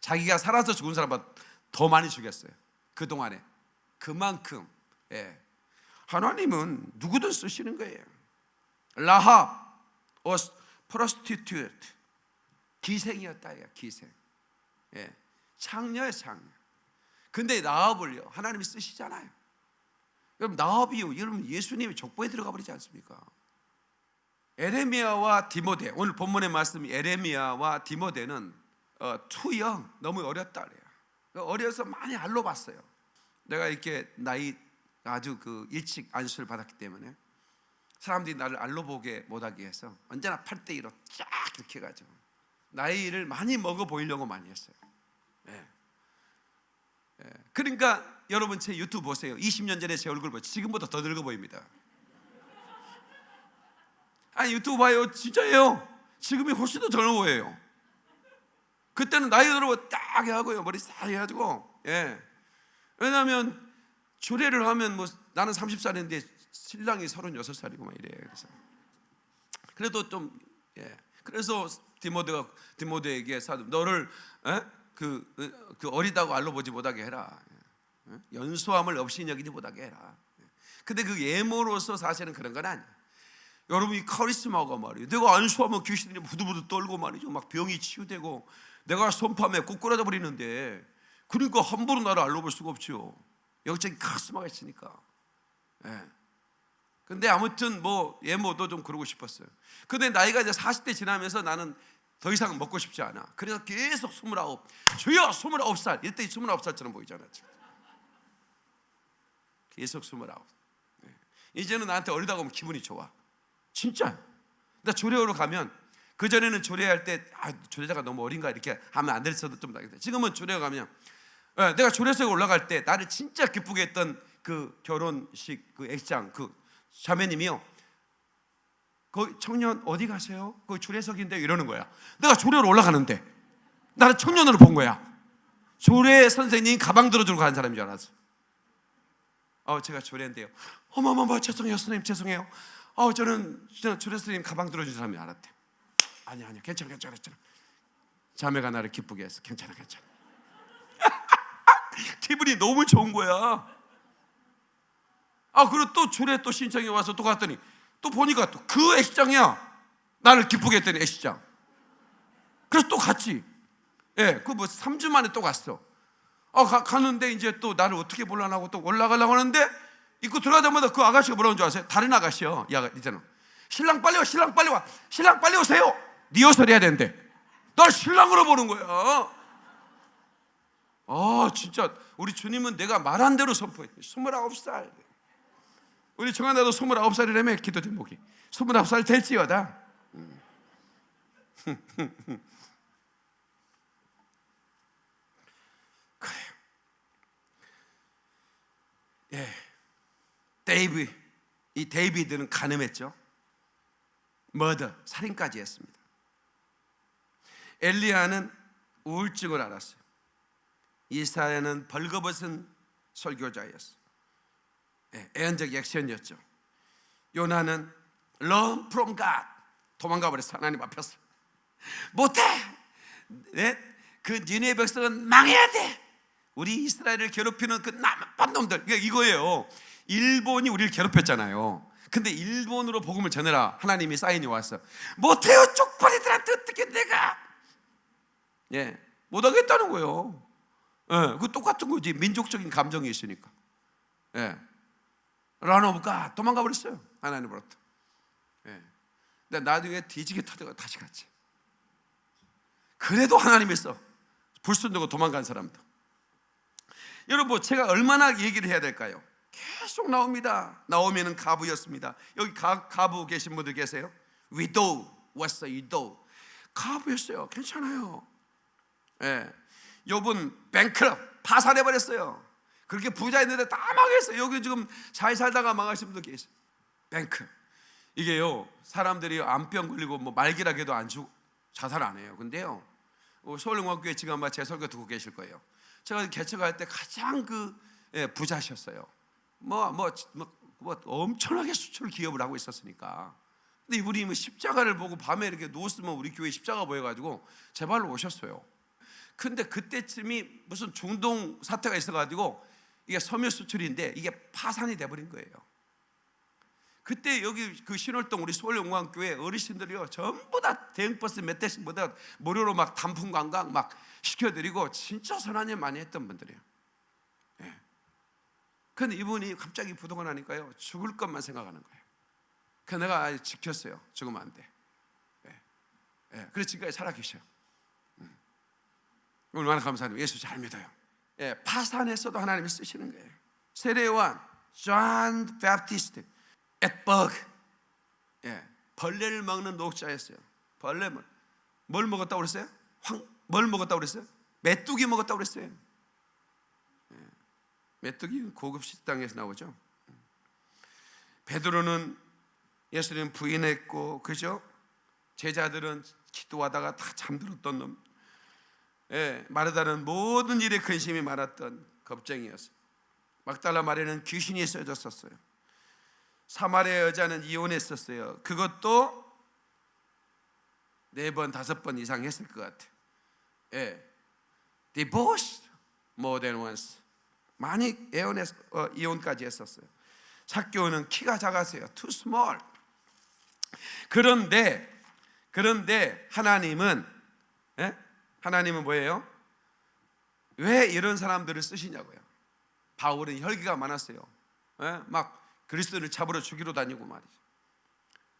자기가 살아서 죽은 사람보다 더 많이 죽였어요. 그 동안에 그만큼 예. 하나님은 누구든 쓰시는 거예요. 라합 was prostitute 기생이었다예요. 기생. 예. 창녀의 창녀. 근데 나합을요 하나님이 쓰시잖아요. 여러분 나합이요 여러분 예수님의 족보에 들어가 버리지 않습니까? 에레미야와 디모데 오늘 본문의 말씀 에레미야와 디모데는 어, 투영 너무 어렸다 그래요. 어려서 많이 알로 봤어요. 내가 이렇게 나이 아주 그 일찍 안수를 받았기 때문에 사람들이 나를 알로 보게 못하게 해서 언제나 8대 1로 쫙 이렇게 가지고 나이를 많이 먹어 보이려고 많이 했어요. 예. 예. 그러니까 여러분 제 유튜브 보세요. 20년 전에 제 얼굴 보세요. 지금보다 더 늙어 보입니다. 아니 유튜브 봐요. 진짜예요. 지금이 훨씬 더 젊어 보여요. 그때는 나이 들고 딱 하고요. 머리 싹 해가지고 예. 왜냐하면 주례를 하면 뭐 나는 30살인데 신랑이 36살이고 막 이래. 그래서 그래도 좀 예. 그래서 디모데가 디모데에게 사도 너를 에? 그, 그 어리다고 알로 보지 못하게 해라. 예? 연소함을 없이 여기지 못하게 해라. 근데 그 예모로서 사실은 그런 건 아니야. 여러분이 카리스마가 말이에요. 내가 안수하면 귀신들이 부들부들 떨고 말이죠. 막 병이 치유되고 내가 손파면 꼬꾸라져 버리는데 그러니까 함부로 나를 알려볼 수가 없죠. 영적인 카리스마가 있으니까. 예. 근데 아무튼 뭐 예모도 좀 그러고 싶었어요. 근데 나이가 이제 40대 지나면서 나는 더 이상 먹고 싶지 않아. 그래서 계속 29. 주여 29살. 이때 29살처럼 보이잖아. 계속 29. 네. 이제는 나한테 어리다고 하면 기분이 좋아. 진짜. 나 조례하러 가면 그 전에는 조례할 때 아, 조례자가 너무 어린가 이렇게 하면 안 됐어도 좀 나겠다. 지금은 조례 가면 예, 내가 조례석에 올라갈 때 나를 진짜 기쁘게 했던 그 결혼식 그 액장 그 자매님이요. 그 청년 어디 가세요? 그 조례석인데 이러는 거야. 내가 조례로 올라가는데 나를 청년으로 본 거야. 조례 선생님 가방 들어주고 가는 사람인 줄 알았어. 어, 제가 조례인데요. 어머머머 죄송해요, 선생님 죄송해요. 어, 저는 조례 선생님 가방 들어준 사람이 알았대. 아니 아니 괜찮아 괜찮아 괜찮아. 자매가 나를 기쁘게 했어. 괜찮아 괜찮아. 기분이 너무 좋은 거야. 아 그리고 또 주례 또 신청이 와서 또 갔더니 또 보니까 또 그 애시장이야. 나를 기쁘게 했더니 애시장. 그래서 또 갔지. 예, 그 뭐 3주 만에 또 갔어. 어, 가, 가는데 이제 또 나를 어떻게 몰라나고 또 올라가려고 하는데 입구 들어가자마자 그 아가씨가 뭐라는 줄 아세요? 다른 아가씨요. 야, 이제는 신랑 빨리 와, 신랑 빨리 와, 신랑 빨리 오세요. 리허설 해야 되는데 널 신랑으로 보는 거야. 아, 진짜 우리 주님은 내가 말한 대로 선포해. 29살. 우리 정한나도 29살이라며 기도 제목이. 29살 될지어다. 그래요. 예, 데이비 이 데이비드는 간음했죠. murder 살인까지 했습니다. 엘리야는 우울증을 앓았어요. 이사야는 벌거벗은 설교자였어요. 예, 예언적 액션이었죠. 요나는 run from God 도망가 버렸어 하나님 앞에서 못해. 네? 그 니네 백성은 망해야 돼. 우리 이스라엘을 괴롭히는 그 나쁜 놈들 이거예요. 일본이 우리를 괴롭혔잖아요. 근데 일본으로 복음을 전해라 하나님이 사인이 왔어. 못해요 쪽팔이들한테 어떻게 내가 예 못하겠다는 거예요. 예, 그 똑같은 거지 민족적인 감정이 있으니까. 예. 런오브가 도망가 버렸어요. 하나님으로부터. 예. 근데 나중에 뒤지게 터져가 다시 갔지. 그래도 하나님 있어. 불순도고 도망간 사람도. 여러분, 제가 얼마나 얘기를 해야 될까요? 계속 나옵니다. 나오면은 가부였습니다. 여기 가, 가부 계신 분들 계세요? 위도우 왔어, 위도우. 가부였어요. 괜찮아요. 예. 요분 뱅크럽 파산해 버렸어요. 그렇게 부자였는데 다 망했어요. 여기 지금 잘 살다가 망하신 분도 계세요. 뱅크. 이게요, 사람들이 암병 걸리고 뭐 말기라게도 안 죽, 자살 안 해요. 근데요, 어, 서울영광교회 지금 아마 제 설교 듣고 계실 거예요. 제가 개척할 때 가장 그 예, 부자셨어요. 뭐, 뭐, 뭐, 뭐 엄청나게 수출 기업을 하고 있었으니까. 근데 이분이 뭐 십자가를 보고 밤에 이렇게 누웠으면 우리 교회 십자가 보여가지고 제 발로 오셨어요. 근데 그때쯤이 무슨 중동 사태가 있어가지고 이게 섬유 수출인데 이게 파산이 돼버린 거예요. 그때 여기 그 신월동 우리 서울영광교회 어르신들이요 전부 다 대형버스 몇 대씩 보다 무료로 막 단풍 관광 막 시켜드리고 진짜 선한 일 많이 했던 분들이에요. 예. 근데 이분이 갑자기 부도가 나니까요 죽을 것만 생각하는 거예요. 그 내가 지켰어요. 죽으면 안 돼. 예. 예. 그래서 지금까지 살아계셔요. 음. 얼마나 감사해요. 예수 잘 믿어요. 예, 파산에서도 하나님이 쓰시는 거예요. 세례요한, John Baptist, ate bug, 예, 벌레를 먹는 목자였어요. 벌레 먹. 뭘 먹었다고 그랬어요? 황, 뭘 먹었다고 그랬어요? 메뚜기 먹었다고 그랬어요. 예. 메뚜기 고급 식당에서 나오죠. 베드로는 예수님 부인했고 그죠? 제자들은 기도하다가 다 잠들었던 놈. 예, 마르다는 모든 일에 근심이 많았던 겁쟁이였어요. 막달라 마리는 귀신이 써졌었어요. 사마리아 여자는 이혼했었어요. 그것도 네 번, 다섯 번 이상 했을 것 같아요. 예. divorced more than once. 많이 애원했, 어, 이혼까지 했었어요. 사교는 키가 작았어요. too small. 그런데 그런데 하나님은 예? 하나님은 뭐예요? 왜 이런 사람들을 쓰시냐고요. 바울은 혈기가 많았어요. 예? 막 그리스도를 잡으러 죽이러 다니고 말이죠.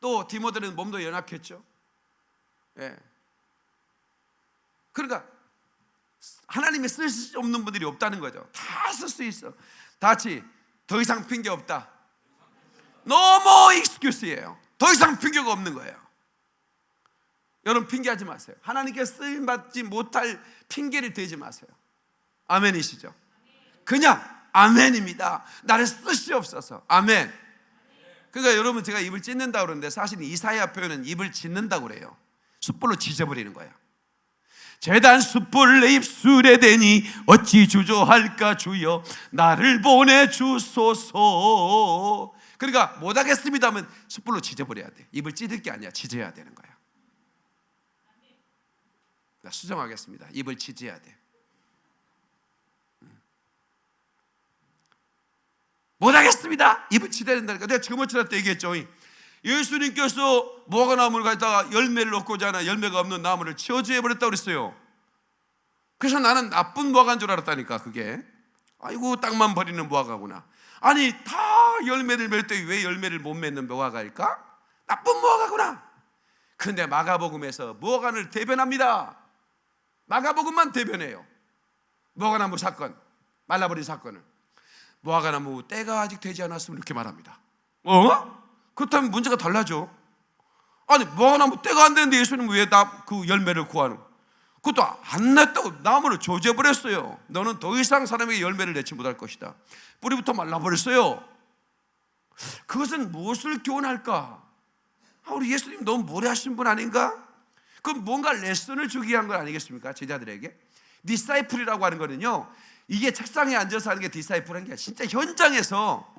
또 디모데는 몸도 연약했죠. 예. 그러니까 하나님이 쓸 수 없는 분들이 없다는 거죠. 다 쓸 수 있어. 다치 더 이상 핑계 없다. 너무 익스큐스예요. 더 이상 핑계가 없는 거예요. 여러분 핑계하지 마세요. 하나님께 쓰임 받지 못할 핑계를 대지 마세요. 아멘이시죠? 그냥 아멘입니다. 나를 쓰시옵소서. 아멘. 그러니까 여러분 제가 입을 찢는다 그러는데 사실 이사야 표현은 입을 찢는다 그래요. 숯불로 지져버리는 거야. 재단 숯불 내 입술에 대니 어찌 주저할까 주여 나를 보내 주소서. 그러니까 못하겠습니다 하면 숯불로 지져버려야 돼. 입을 찢을 게 아니야. 지져야 되는 거야. 나 수정하겠습니다. 입을 지져야 돼. 음. 못하겠습니다. 입을 지져야 된다니까. 내가 주에 때 얘기했죠. 예수님께서 무화과 나무를 가져다가 열매를 얻고자 열매가 없는 나무를 치워주해 버렸다고 그랬어요. 그래서 나는 나쁜 무화과인 줄 알았다니까 그게. 아이고 땅만 버리는 무화과구나. 아니 다 열매를 맺을 때 왜 열매를 못 맺는 무화과일까? 나쁜 무화과구나. 근데 마가복음에서 무화과를 대변합니다. 마가복음만 대변해요. 무화과나무 사건, 말라버린 사건을. 무화과나무 때가 아직 되지 않았으면 이렇게 말합니다. 어? 그렇다면 문제가 달라져. 아니 무화과나무 때가 안 되는데 예수님 왜그 열매를 구하는? 그것도 안 냈다고 나무를 조져버렸어요. 너는 더 이상 사람에게 열매를 내지 못할 것이다. 뿌리부터 말라버렸어요. 그것은 무엇을 교훈할까? 아, 우리 예수님 너무 무례하신 분 아닌가? 그럼 뭔가 레슨을 주기 위한 건 아니겠습니까? 제자들에게. disciple이라고 하는 거는요. 이게 책상에 앉아서 하는 게 disciple한 게 진짜 현장에서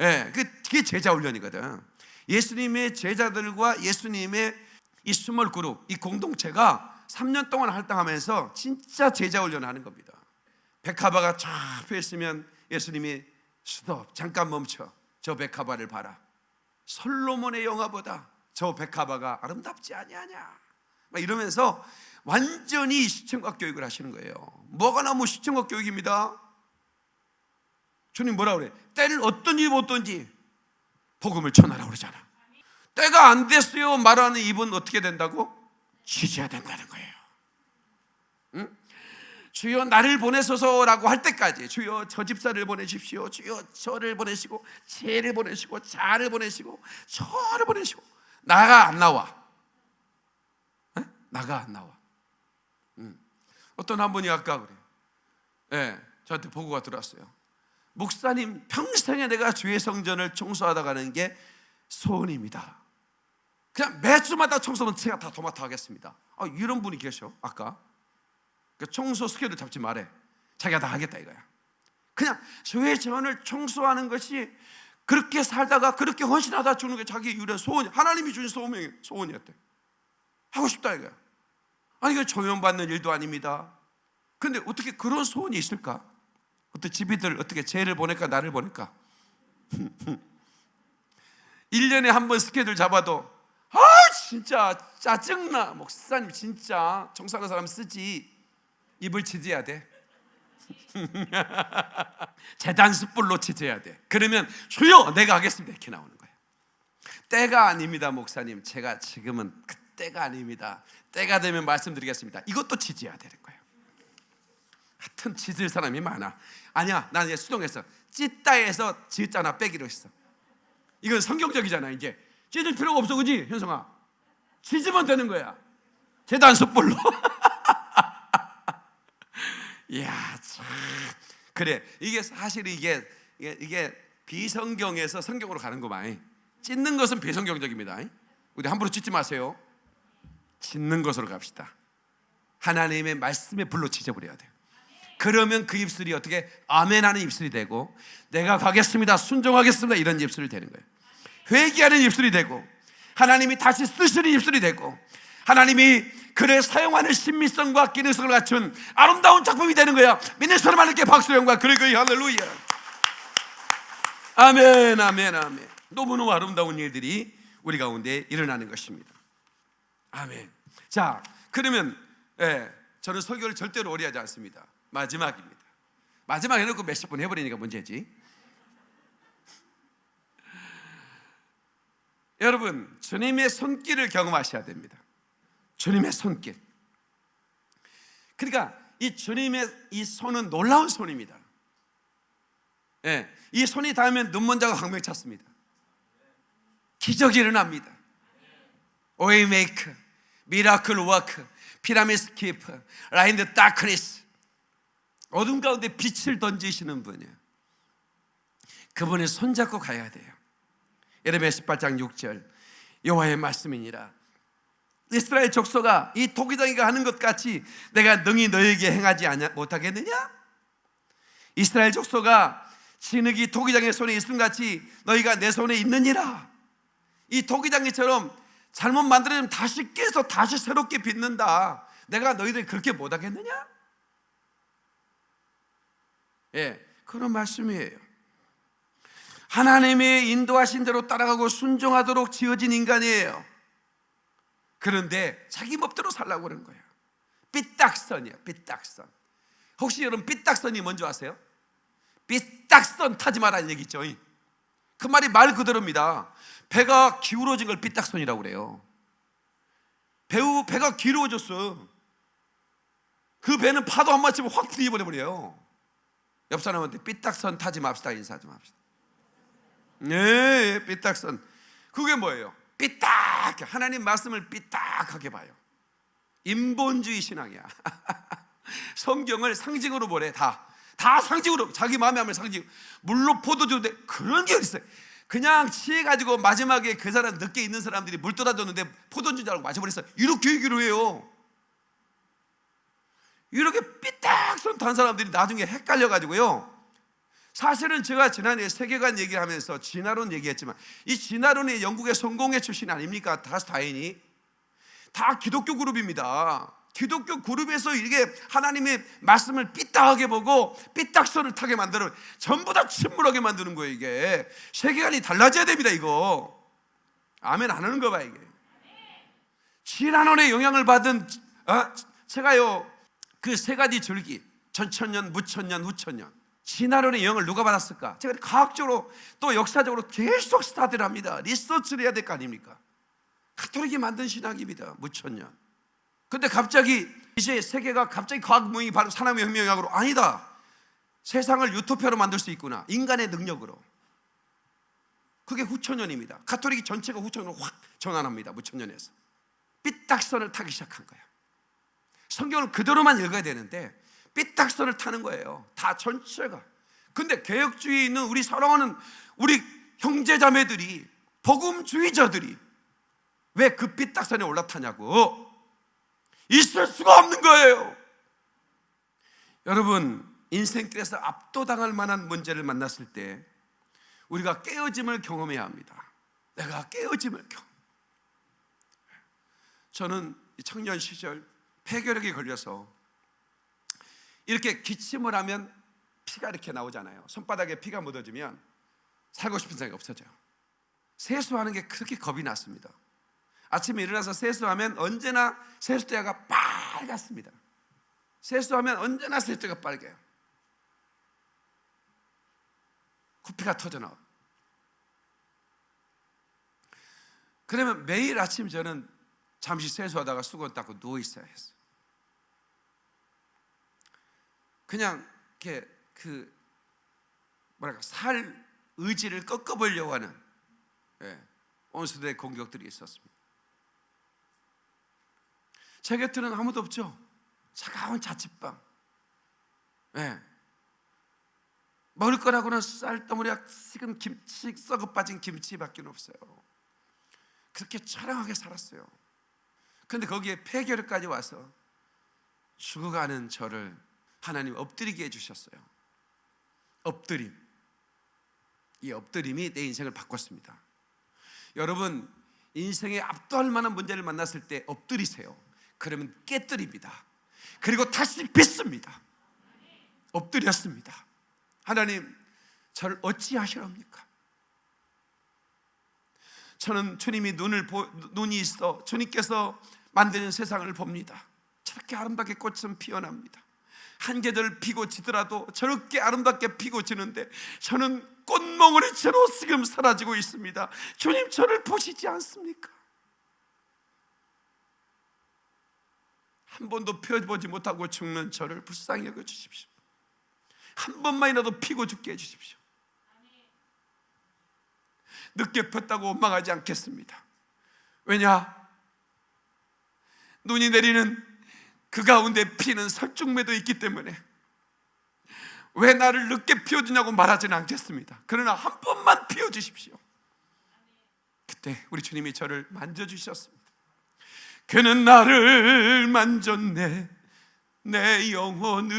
예, 그게 제자 훈련이거든. 예수님의 제자들과 예수님의 이 small group, 이 공동체가 3년 동안 활동하면서 진짜 제자 훈련을 하는 겁니다. 백합화가 쫙 펴 있으면 예수님이 스톱, 잠깐 멈춰. 저 백합화를 봐라. 솔로몬의 영화보다 저 백합화가 아름답지 아니하냐. 막 이러면서 완전히 시청각 교육을 하시는 거예요. 뭐가 나무 시청각 교육입니다. 주님 뭐라 그래? 때를 얻든지 못 얻든지 복음을 전하라고 그러잖아. 때가 안 됐어요. 말하는 입은 어떻게 된다고? 지져야 된다는 거예요. 응? 주여 나를 보내소서라고 할 때까지 주여 저 집사를 보내십시오. 주여 저를 보내시고 쟤를 보내시고 자를 보내시고 저를 보내시고 나가 안 나와. 에? 나가 안 나와. 응. 어떤 한 분이 아까 그래. 예, 네, 저한테 보고가 들어왔어요. 목사님 평생에 내가 주의 성전을 청소하다 가는 게 소원입니다. 그냥 매주마다 청소는 제가 다 도맡아 하겠습니다. 아, 이런 분이 계셔. 아까 그 청소 스케줄 잡지 말해. 자기가 다 하겠다 이거야. 그냥 주의 전을 청소하는 것이 그렇게 살다가 그렇게 헌신하다 주는 게 자기 유일한 소원. 하나님이 주신 소원이 소원이었대. 하고 싶다 이거야. 아니 이거 조용받는 일도 아닙니다. 근데 어떻게 그런 소원이 있을까? 어떤 집이들 어떻게 쟤를 보낼까 나를 보낼까? 1년에 한 번 스케줄 잡아도 아 진짜 짜증나. 목사님 진짜. 청소하는 사람 쓰지. 입을 치져야 돼. 재단 숯불로 치져야 돼. 그러면 주여 내가 하겠습니다. 이렇게 나오는 거예요. 때가 아닙니다 목사님. 제가 지금은 그 때가 아닙니다 때가 되면 말씀드리겠습니다 이것도 치져야 되는 거예요 하여튼 짖을 사람이 많아 아니야 난 이제 수동했어 찢다에서 짖잖아 빼기로 했어 이건 성경적이잖아 이제 찢을 필요가 없어 그지 현성아 짖으면 되는 거야 재단 숯불로. 이야, 참. 그래. 이게 사실 이게, 이게, 이게 비성경에서 성경으로 가는 거만. 찢는 것은 비성경적입니다. 우리 함부로 찢지 마세요. 찢는 것으로 갑시다. 하나님의 말씀에 불로 찢어버려야 돼요. 그러면 그 입술이 어떻게 아멘 하는 입술이 되고 내가 가겠습니다 순종하겠습니다 이런 입술이 되는 거예요. 회개하는 입술이 되고 하나님이 다시 쓰시는 입술이 되고 하나님이 그를 사용하는 신미성과 기능성을 갖춘 아름다운 작품이 되는 거야 믿는 사람 하나님께 박수의 영광 그리고 할렐루야. 아멘 아멘 아멘. 너무너무 아름다운 일들이 우리 가운데 일어나는 것입니다 아멘 자 그러면 예, 저는 설교를 절대로 오래 하지 않습니다 마지막입니다. 마지막 해놓고 몇십 분 해버리니까 문제지. 여러분, 주님의 손길을 경험하셔야 됩니다. 주님의 손길. 그러니까 이 주님의 이 손은 놀라운 손입니다. 예, 이 손이 닿으면 눈먼자가 광명 찾습니다. 기적이 일어납니다. Way maker, miracle worker, promise keeper, light in the darkness. 어둠 가운데 빛을 던지시는 분이에요. 그분의 손잡고 가야 돼요. 예레미야 18장 6절 여호와의 말씀이니라. 이스라엘 족속아 이 토기장이가 하는 것 같이 내가 능히 너에게 행하지 못하겠느냐? 이스라엘 족속아 진흙이 토기장의 손에 있음 같이 너희가 내 손에 있느니라. 이 토기장이처럼 잘못 만들어지면 다시 깨서 다시 새롭게 빚는다. 내가 너희들 그렇게 못하겠느냐? 예, 그런 말씀이에요. 하나님의 인도하신 대로 따라가고 순종하도록 지어진 인간이에요. 그런데 자기 법대로 살라고 그러는 거예요. 삐딱선이에요. 삐딱선. 혹시 여러분 삐딱선이 뭔지 아세요? 삐딱선 타지 말라는 얘기죠. 그 말이 말 그대로입니다. 배가 기울어진 걸 삐딱선이라고 그래요. 배우 배가 기울어졌어. 그 배는 파도 한번 치면 확 뒤집어져 버려요. 옆 사람한테 삐딱선 타지 맙시다 인사 좀 합시다. 네, 삐딱선. 그게 뭐예요? 삐딱 하나님 말씀을 삐딱하게 봐요. 인본주의 신앙이야. 성경을 상징으로 보래 다. 다 상징으로 자기 마음에 하면 상징. 물로 포도주인데 그런 게 있어요. 그냥 취해 가지고 마지막에 그 사람 늦게 있는 사람들이 물 떠다줬는데 포도주인 줄 알고 마셔버렸어요. 이렇게 얘기를 해요. 이렇게 삐딱선 탄 사람들이 나중에 헷갈려 가지고요. 사실은 제가 지난해 세계관 얘기를 하면서 진화론 얘기했지만 이 진화론이 영국의 성공회 출신 아닙니까? 다스 다인이 다 기독교 그룹입니다. 기독교 그룹에서 이게 하나님의 말씀을 삐딱하게 보고 삐딱선을 타게 만드는 전부 다 침몰하게 만드는 거예요 이게. 세계관이 달라져야 됩니다 이거. 아멘 안 하는 거 봐 이게. 진화론의 영향을 받은 어? 제가요. 그 세 가지 줄기. 전천년, 무천년, 후천년. 진화론의 영을 누가 받았을까? 제가 과학적으로 또 역사적으로 계속 스타디를 합니다. 리서치를 해야 될 거 아닙니까? 가톨릭이 만든 신학입니다 무천년 근데 갑자기 이제 세계가 갑자기 과학문이 바로 산업의 혁명학으로 아니다. 세상을 유토피아로 만들 수 있구나. 인간의 능력으로. 그게 후천년입니다. 가톨릭이 전체가 후천년으로 확 전환합니다 무천년에서. 삐딱선을 타기 시작한 거예요. 성경을 그대로만 읽어야 되는데 삐딱선을 타는 거예요. 다 전체가. 근데 개혁주의에 있는 우리 사랑하는 우리 형제자매들이 복음주의자들이 왜 그 삐딱선에 올라타냐고 있을 수가 없는 거예요. 여러분 인생길에서 압도당할 만한 문제를 만났을 때 우리가 깨어짐을 경험해야 합니다. 내가 깨어짐을 경험. 저는 청년 시절 폐결핵에 걸려서 이렇게 기침을 하면 피가 이렇게 나오잖아요. 손바닥에 피가 묻어지면 살고 싶은 생각이 없어져요. 세수하는 게 그렇게 겁이 났습니다. 아침에 일어나서 세수하면 언제나 세수대가 빨갛습니다. 세수하면 언제나 세수대가 빨개요. 코피가 터져 나와. 그러면 매일 아침 저는 잠시 세수하다가 수건 닦고 누워 있어야 했어요. 그냥 이렇게 그 뭐랄까 살 의지를 꺾어보려고 하는 예, 온수들의 공격들이 있었습니다. 제 곁에는 아무도 없죠. 차가운 자취방. 예. 먹을 거라고는 쌀덩어리가 식은 김치, 썩어 빠진 김치밖에 없어요. 그렇게 처량하게 살았어요. 근데 거기에 폐결까지 와서 죽어가는 저를 하나님 엎드리게 해주셨어요. 엎드림. 이 엎드림이 내 인생을 바꿨습니다. 여러분, 인생에 압도할 만한 문제를 만났을 때 엎드리세요. 그러면 깨뜨립니다. 그리고 다시 빚습니다. 엎드렸습니다. 하나님, 저를 어찌 하시렵니까? 저는 주님이 눈을 보, 눈이 있어 주님께서 만드는 세상을 봅니다. 저렇게 아름답게 꽃은 피어납니다. 한 계절 피고 지더라도 저렇게 아름답게 피고 지는데 저는 꽃몽우리채로 지금 사라지고 있습니다. 주님 저를 보시지 않습니까? 한 번도 펴보지 못하고 죽는 저를 불쌍히 여겨 주십시오. 한 번만이라도 피고 죽게 해 주십시오. 늦게 폈다고 원망하지 않겠습니다. 왜냐? 눈이 내리는 그 가운데 피는 설중매도 있기 때문에 왜 나를 늦게 피워주냐고 말하지는 않겠습니다. 그러나 한 번만 피워주십시오. 그때 우리 주님이 저를 만져주셨습니다. 그는 나를 만졌네, 내 영혼을.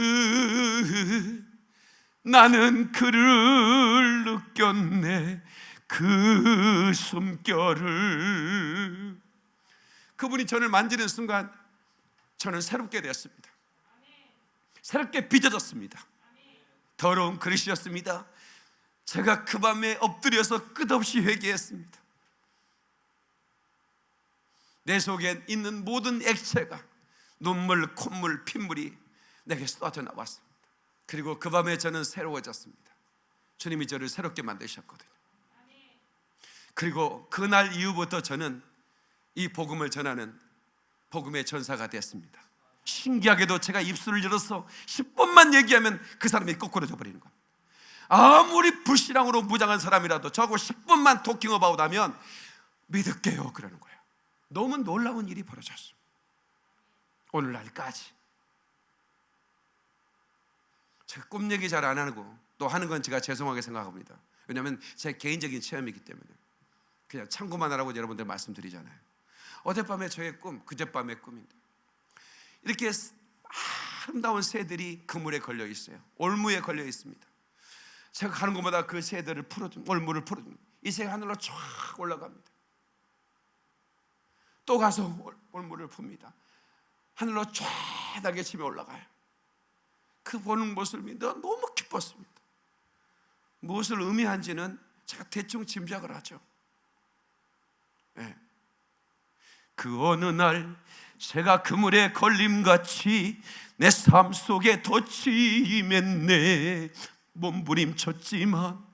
나는 그를 느꼈네, 그 숨결을. 그분이 저를 만지는 순간 저는 새롭게 되었습니다. 새롭게 빚어졌습니다. 더러운 그릇이었습니다. 제가 그 밤에 엎드려서 끝없이 회개했습니다. 내 속에 있는 모든 액체가 눈물, 콧물, 핏물이 내게 쏟아져 나왔습니다. 그리고 그 밤에 저는 새로워졌습니다. 주님이 저를 새롭게 만드셨거든요. 그리고 그날 이후부터 저는 이 복음을 전하는 복음의 전사가 됐습니다. 신기하게도 제가 입술을 열어서 10분만 얘기하면 그 사람이 거꾸로 져버리는 겁니다. 아무리 불신앙으로 무장한 사람이라도 저하고 10분만 토킹 어바웃 하면 믿을게요 그러는 거예요. 너무 놀라운 일이 벌어졌어. 오늘날까지. 제가 꿈 얘기 잘 안 하고 또 하는 건 제가 죄송하게 생각합니다. 왜냐하면 제 개인적인 체험이기 때문에 그냥 참고만 하라고 여러분들 말씀드리잖아요. 어젯밤에 저의 꿈, 그젯밤의 꿈인데 이렇게 아름다운 새들이 그물에 걸려 있어요. 올무에 걸려 있습니다. 제가 가는 곳마다 그 새들을 풀어줍, 올무를 풀어줍니다. 이 새가 하늘로 쫙 올라갑니다. 또 가서 올무를 풉니다. 하늘로 쫙 날개치며 올라가요. 그 보는 모습이 너무 기뻤습니다. 무엇을 의미한지는 제가 대충 짐작을 하죠. 네. 그 어느 날 새가 그물에 걸림같이 내 삶 속에 덫이 임했네 몸부림쳤지만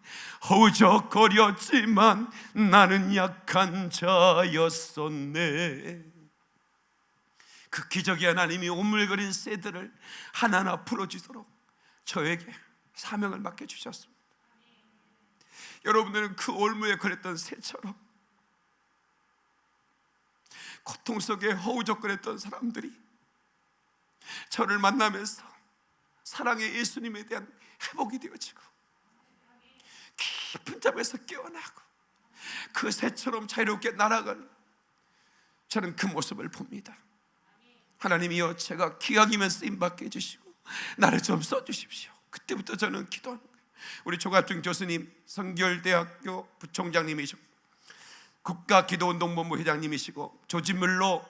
허우적거렸지만 나는 약한 자였었네. 그 기적의 하나님이 오물거린 새들을 하나하나 풀어주도록 저에게 사명을 맡겨주셨습니다. 여러분들은 그 올무에 걸렸던 새처럼 고통 속에 허우적거렸던 사람들이 저를 만나면서 사랑의 예수님에 대한 회복이 되어지고 깊은 잠에서 깨어나고 그 새처럼 자유롭게 날아가는 저는 그 모습을 봅니다. 하나님이여 제가 기왕이면 쓰임받게 해주시고 나를 좀 써주십시오. 그때부터 저는 기도하는 거예요. 우리 조갑중 교수님 성결대학교 부총장님이셨고 국가기도운동본부 회장님이시고 조지물로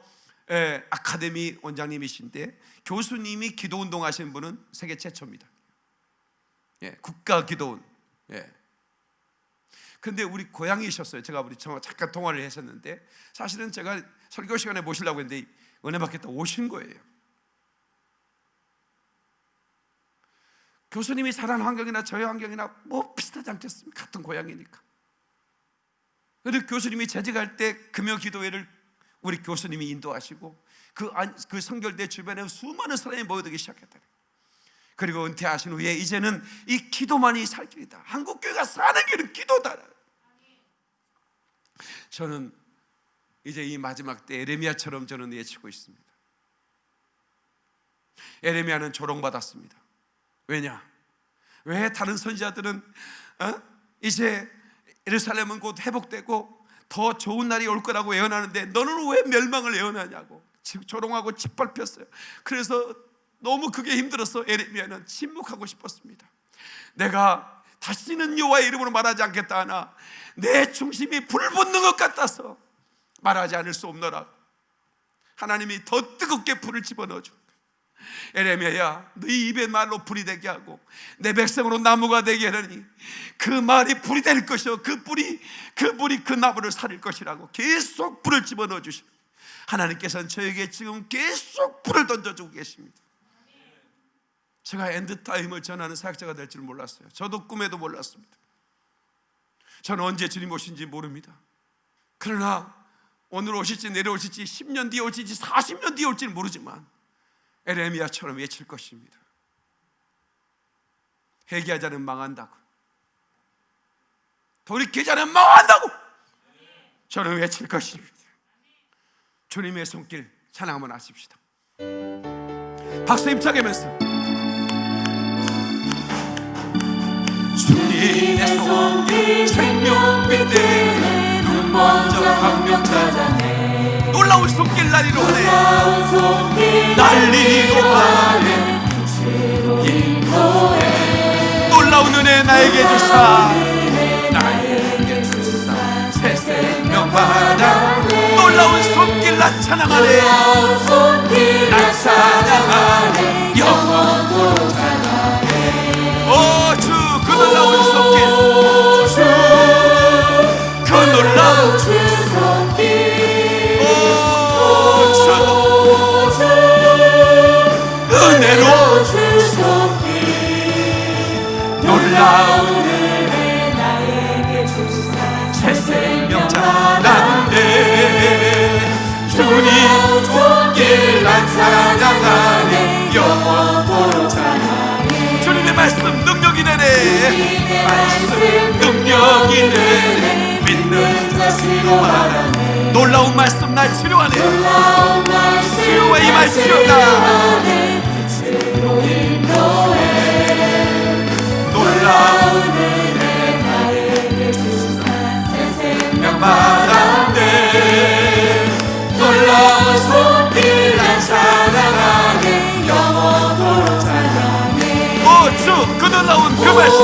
예, 아카데미 원장님이신데 교수님이 기도운동 하신 분은 세계 최초입니다. 예, 국가기도운. 예. 근데 우리 고향이셨어요. 제가 우리 잠깐 통화를 했었는데 사실은 제가 설교 시간에 모시려고 했는데 은혜 받겠다 오신 거예요. 교수님이 사는 환경이나 저의 환경이나 뭐 비슷하지 않겠습니까? 같은 고향이니까. 그런데 교수님이 재직할 때 금요 기도회를 우리 교수님이 인도하시고 그, 그 성결대 주변에 수많은 사람이 모여들기 시작했다. 그리고 은퇴하신 후에 이제는 이 기도만이 살 길이다. 한국 교회가 사는 길은 기도다. 저는 이제 이 마지막 때 에레미야처럼 저는 외치고 있습니다. 에레미야는 조롱받았습니다. 왜냐? 왜 다른 선지자들은 어? 이제 예루살렘은 곧 회복되고 더 좋은 날이 올 거라고 예언하는데 너는 왜 멸망을 예언하냐고 조롱하고 짓밟혔어요. 그래서 너무 그게 힘들어서 에레미야는 침묵하고 싶었습니다. 내가 다시는 여호와의 이름으로 말하지 않겠다 하나 내 중심이 불붙는 것 같아서 말하지 않을 수 없노라. 하나님이 더 뜨겁게 불을 집어넣어 줘. 예레미야야, 너희 입의 말로 불이 되게 하고 내 백성으로 나무가 되게 하니 그 말이 불이 될 것이요, 그 불이 그 불이 그 나무를 사를 것이라고 계속 불을 집어넣어 주시. 하나님께서는 저에게 지금 계속 불을 던져주고 계십니다. 제가 end time을 전하는 사역자가 될 줄 몰랐어요. 저도 꿈에도 몰랐습니다. 저는 언제 주님 오신지 모릅니다. 그러나 오늘 오실지 내일 오실지 10년 뒤에 올지 40년 뒤에 올지는 모르지만 에레미야처럼 외칠 것입니다. 회개하자는 망한다고. 돌이키자는 망한다고. 저는 외칠 것입니다. 주님의 손길 찬양 한번 하십시다. 박수 힘차게 면서 주님의 손길 생명빛 되네 눈 먼저 광명 찾아내. 놀라운 손길 날리로 하네. 날리로 하네 놀라운 은혜 나에게 주사. 나에게 주사. 새 생명 받아 놀라운 손길 나 찬양하네. 나 찬양하네. 영원토록 찬양 사. 새 생명 찬양하네 주님 손길 난 찬양하네 영원토록 찬양해. 주님의 말씀 능력이 되네. 말씀 능력이 되네 믿는 자시로 말하네. 놀라운 말씀 날 치료하네. 놀라운 치유와 임할지어다. 은혜 나에게 주사 새 생명 받았네. 놀라운 손길 난 찬양하네. 영원토록 찬양해. 오주 그 놀라운 그 말씀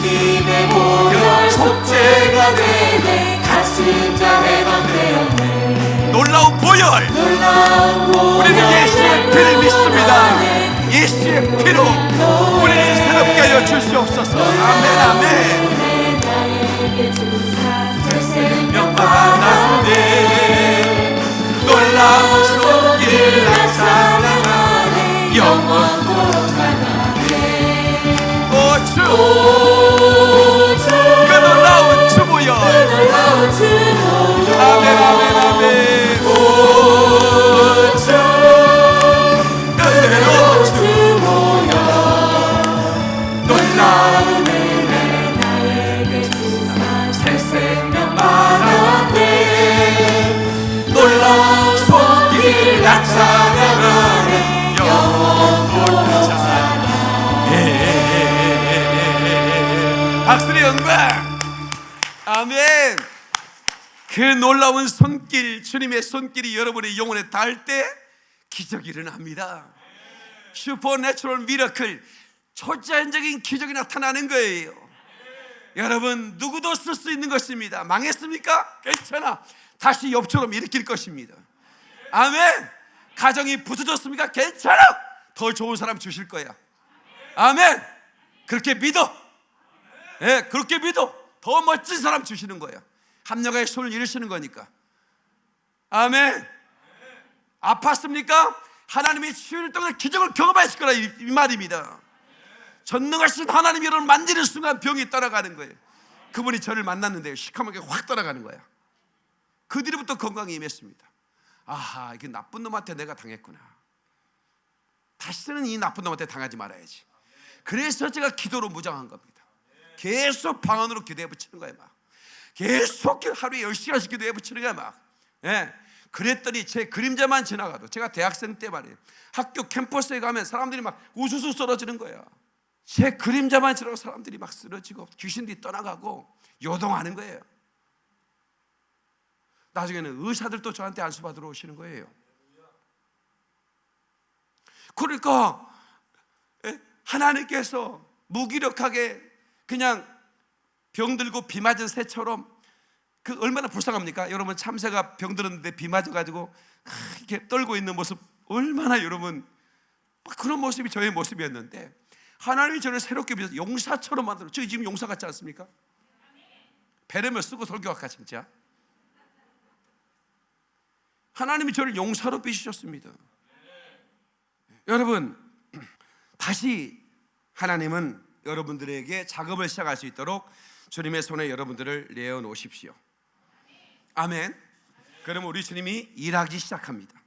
주님의 보혈 속죄가 되네. 갇힌 자 해방되었네 놀라운 보혈. 놀라운 보혈 우리는 예수의 피를 믿습니다. 예수의 피로 우리를 새롭게 하여 주시옵소서. 아멘 아멘 오 영광 아멘. 그 놀라운 손길 주님의 손길이 여러분의 영혼에 닿을 때 기적이 일어납니다. supernatural miracle 초자연적인 기적이 나타나는 거예요. 여러분 누구도 쓸 수 있는 것입니다. 망했습니까? 괜찮아. 다시 욥처럼 일으킬 것입니다. 아멘. 가정이 부서졌습니까? 괜찮아. 더 좋은 사람 주실 거야. 아멘. 그렇게 믿어 예, 그렇게 믿어 더 멋진 사람 주시는 거예요 합력의 손을 이루시는 거니까 아멘 아팠습니까? 하나님의 치유를 통해 기적을 경험하실 거라 이, 이 말입니다. 전능하신 하나님이 여러분 만지는 순간 병이 떠나가는 거예요. 그분이 저를 만났는데 시커멓게 확 떠나가는 거야. 그 뒤로부터 건강이 임했습니다. 아하, 이게 나쁜 놈한테 내가 당했구나. 다시는 이 나쁜 놈한테 당하지 말아야지. 그래서 제가 기도로 무장한 겁니다. 계속 방언으로 기도해 붙이는 거예요, 막. 계속 하루에 10시간씩 기도해 붙이는 거야, 막. 예. 그랬더니 제 그림자만 지나가도 제가 대학생 때 말이에요. 학교 캠퍼스에 가면 사람들이 막 우수수 쓰러지는 거예요. 제 그림자만 지나고 사람들이 막 쓰러지고 귀신들이 떠나가고 요동하는 거예요. 나중에는 의사들도 저한테 안수 받으러 오시는 거예요. 그러니까 예? 하나님께서 무기력하게 그냥 병들고 비 맞은 새처럼 그 얼마나 불쌍합니까? 여러분 참새가 병들었는데 비 맞아가지고 이렇게 떨고 있는 모습 얼마나 여러분 막 그런 모습이 저의 모습이었는데 하나님이 저를 새롭게 빚어서 용사처럼 만들어 저희 지금 용사 같지 않습니까? 배려면 쓰고 설교할까 진짜 하나님이 저를 용사로 빚으셨습니다 여러분 다시 하나님은 여러분들에게 작업을 시작할 수 있도록 주님의 손에 여러분들을 내어 놓으십시오 아멘 그러면 우리 주님이 일하기 시작합니다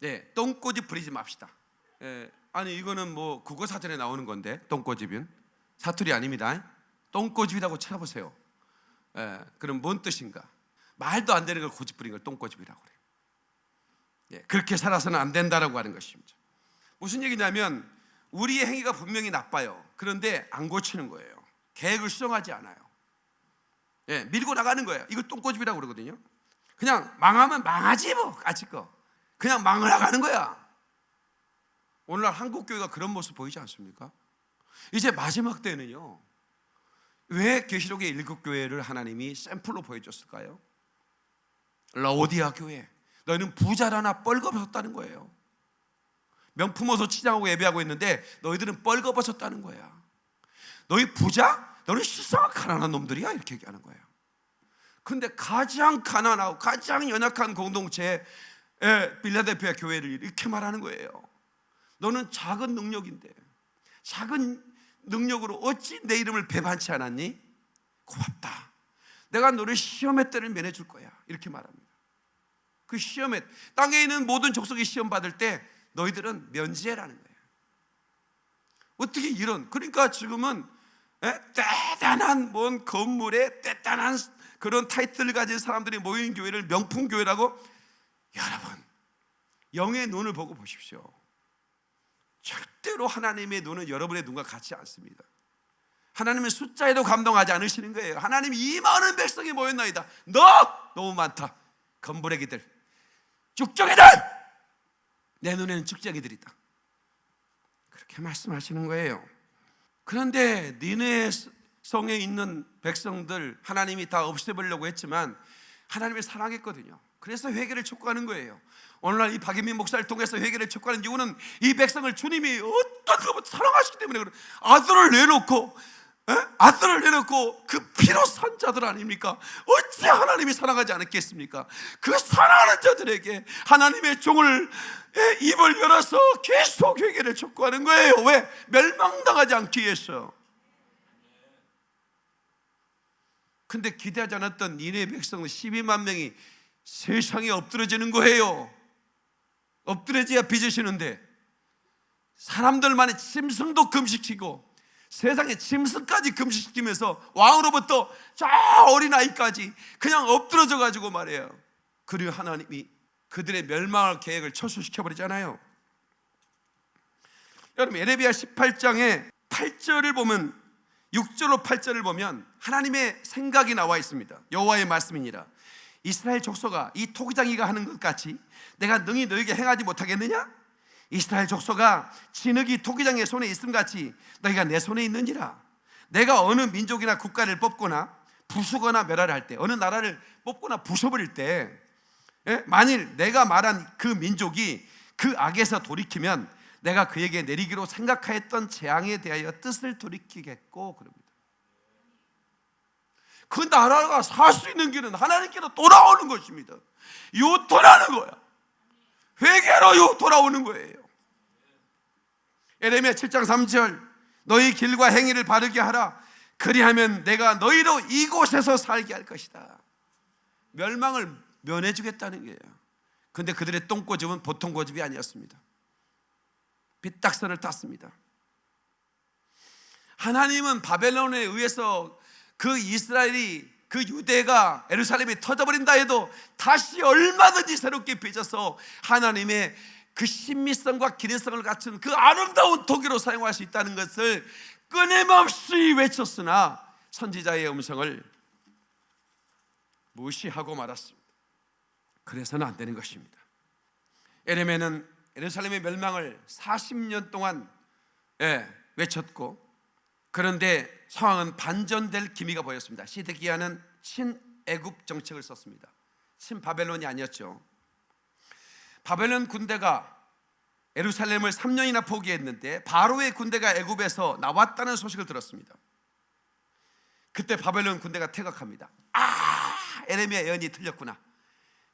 네, 똥꼬집 부리지 맙시다 예, 아니 이거는 뭐 국어 사전에 나오는 건데 똥꼬집은 사투리 아닙니다. 똥꼬집이라고 찾아보세요. 예, 그럼 뭔 뜻인가? 말도 안 되는 걸 고집 부린 걸 똥꼬집이라고 그래요. 예, 그렇게 살아서는 안 된다라고 하는 것입니다. 무슨 얘기냐면 우리의 행위가 분명히 나빠요. 그런데 안 고치는 거예요. 계획을 수정하지 않아요. 예, 밀고 나가는 거예요. 이거 똥꼬집이라고 그러거든요. 그냥 망하면 망하지 뭐 까짓 거. 그냥 망을 나가는 거야. 오늘날 한국 교회가 그런 모습 보이지 않습니까? 이제 마지막 때는요. 왜 계시록의 일곱 교회를 하나님이 샘플로 보여줬을까요? 라오디아 교회. 너희는 부자라나 뻘거벗었다는 거예요. 명품 옷을 치장하고 예배하고 있는데 너희들은 뻘거벗었다는 거야. 너희 부자? 너는 실상한 가난한 놈들이야 이렇게 얘기하는 거예요. 근데 가장 가난하고 가장 연약한 공동체 빌라델피아 교회를 이렇게 말하는 거예요. 너는 작은 능력인데 작은 능력으로 어찌 내 이름을 배반치 않았니? 고맙다. 내가 너를 시험의 때를 면해줄 거야. 이렇게 말합니다. 그 시험에 땅에 있는 모든 족속이 시험 받을 때 너희들은 면제라는 거예요. 어떻게 이런 그러니까 지금은 에? 대단한 뭔 건물에 대단한 그런 타이틀을 가진 사람들이 모인 교회를 명품 교회라고 여러분 영의 눈을 보고 보십시오. 절대로 하나님의 눈은 여러분의 눈과 같지 않습니다. 하나님은 숫자에도 감동하지 않으시는 거예요. 하나님 이 많은 백성이 모였나이다. 너 너무 많다. 건부레기들, 죽정이들. 내 눈에는 죽정이들이다. 그렇게 말씀하시는 거예요. 그런데 니네 성에 있는 백성들 하나님이 다 없애버리려고 했지만 하나님을 사랑했거든요. 그래서 회개를 촉구하는 거예요. 오늘날 이 박인민 목사를 통해서 회개를 촉구하는 이유는 이 백성을 주님이 어떤 것보다 사랑하시기 때문에. 아들을 내놓고 에? 아들을 내놓고 그 피로 산 자들 아닙니까? 어찌 하나님이 사랑하지 않았겠습니까? 그 사랑하는 자들에게 하나님의 종을 에, 입을 열어서 계속 회개를 촉구하는 거예요. 왜? 멸망당하지 않기 위해서. 근데 기대하지 않았던 니네 백성 12만 명이 세상에 엎드려지는 거예요. 엎드려져야 빚으시는데 사람들만의 짐승도 금식시키고 세상에 짐승까지 금식시키면서 왕으로부터 저 어린아이까지 그냥 엎드러져 가지고 말해요. 그리고 하나님이 그들의 멸망할 계획을 철수시켜 버리잖아요. 여러분 에레비야 18장에 8절을 보면 6절로 8절을 보면 하나님의 생각이 나와 있습니다. 여호와의 말씀이니라. 이스라엘 족속아 이 토기장이가 하는 것 같이 내가 능히 너에게 행하지 못하겠느냐? 이스라엘 족속아 진흙이 토기장의 손에 있음 같이 너희가 내 손에 있느니라. 내가 어느 민족이나 국가를 뽑거나 부수거나 멸하할 때 어느 나라를 뽑거나 부숴버릴 때 예? 만일 내가 말한 그 민족이 그 악에서 돌이키면 내가 그에게 내리기로 생각하였던 재앙에 대하여 뜻을 돌이키겠고 그럽니다. 그 나라가 살 수 있는 길은 하나님께로 돌아오는 것입니다. 요토라는 거야. 회개 그대로 돌아오는 거예요. 에레미야 7장 3절 너희 길과 행위를 바르게 하라 그리하면 내가 너희로 이곳에서 살게 할 것이다. 멸망을 면해 주겠다는 거예요. 근데 그들의 똥고집은 보통 고집이 아니었습니다. 빗딱선을 탔습니다. 하나님은 바벨론에 의해서 그 이스라엘이 그 유대가 에루살렘이 터져버린다 해도 다시 얼마든지 새롭게 빚어서 하나님의 그 신미성과 기능성을 갖춘 그 아름다운 도기로 사용할 수 있다는 것을 끊임없이 외쳤으나 선지자의 음성을 무시하고 말았습니다. 그래서는 안 되는 것입니다. 에레메는 예루살렘의 멸망을 40년 동안 예, 외쳤고 그런데 상황은 반전될 기미가 보였습니다. 시드기야는 친애굽 정책을 썼습니다. 친바벨론이 아니었죠. 바벨론 군대가 예루살렘을 3년이나 포기했는데 바로의 군대가 애굽에서 나왔다는 소식을 들었습니다. 그때 바벨론 군대가 퇴각합니다. 아, 에레미야 예언이 틀렸구나.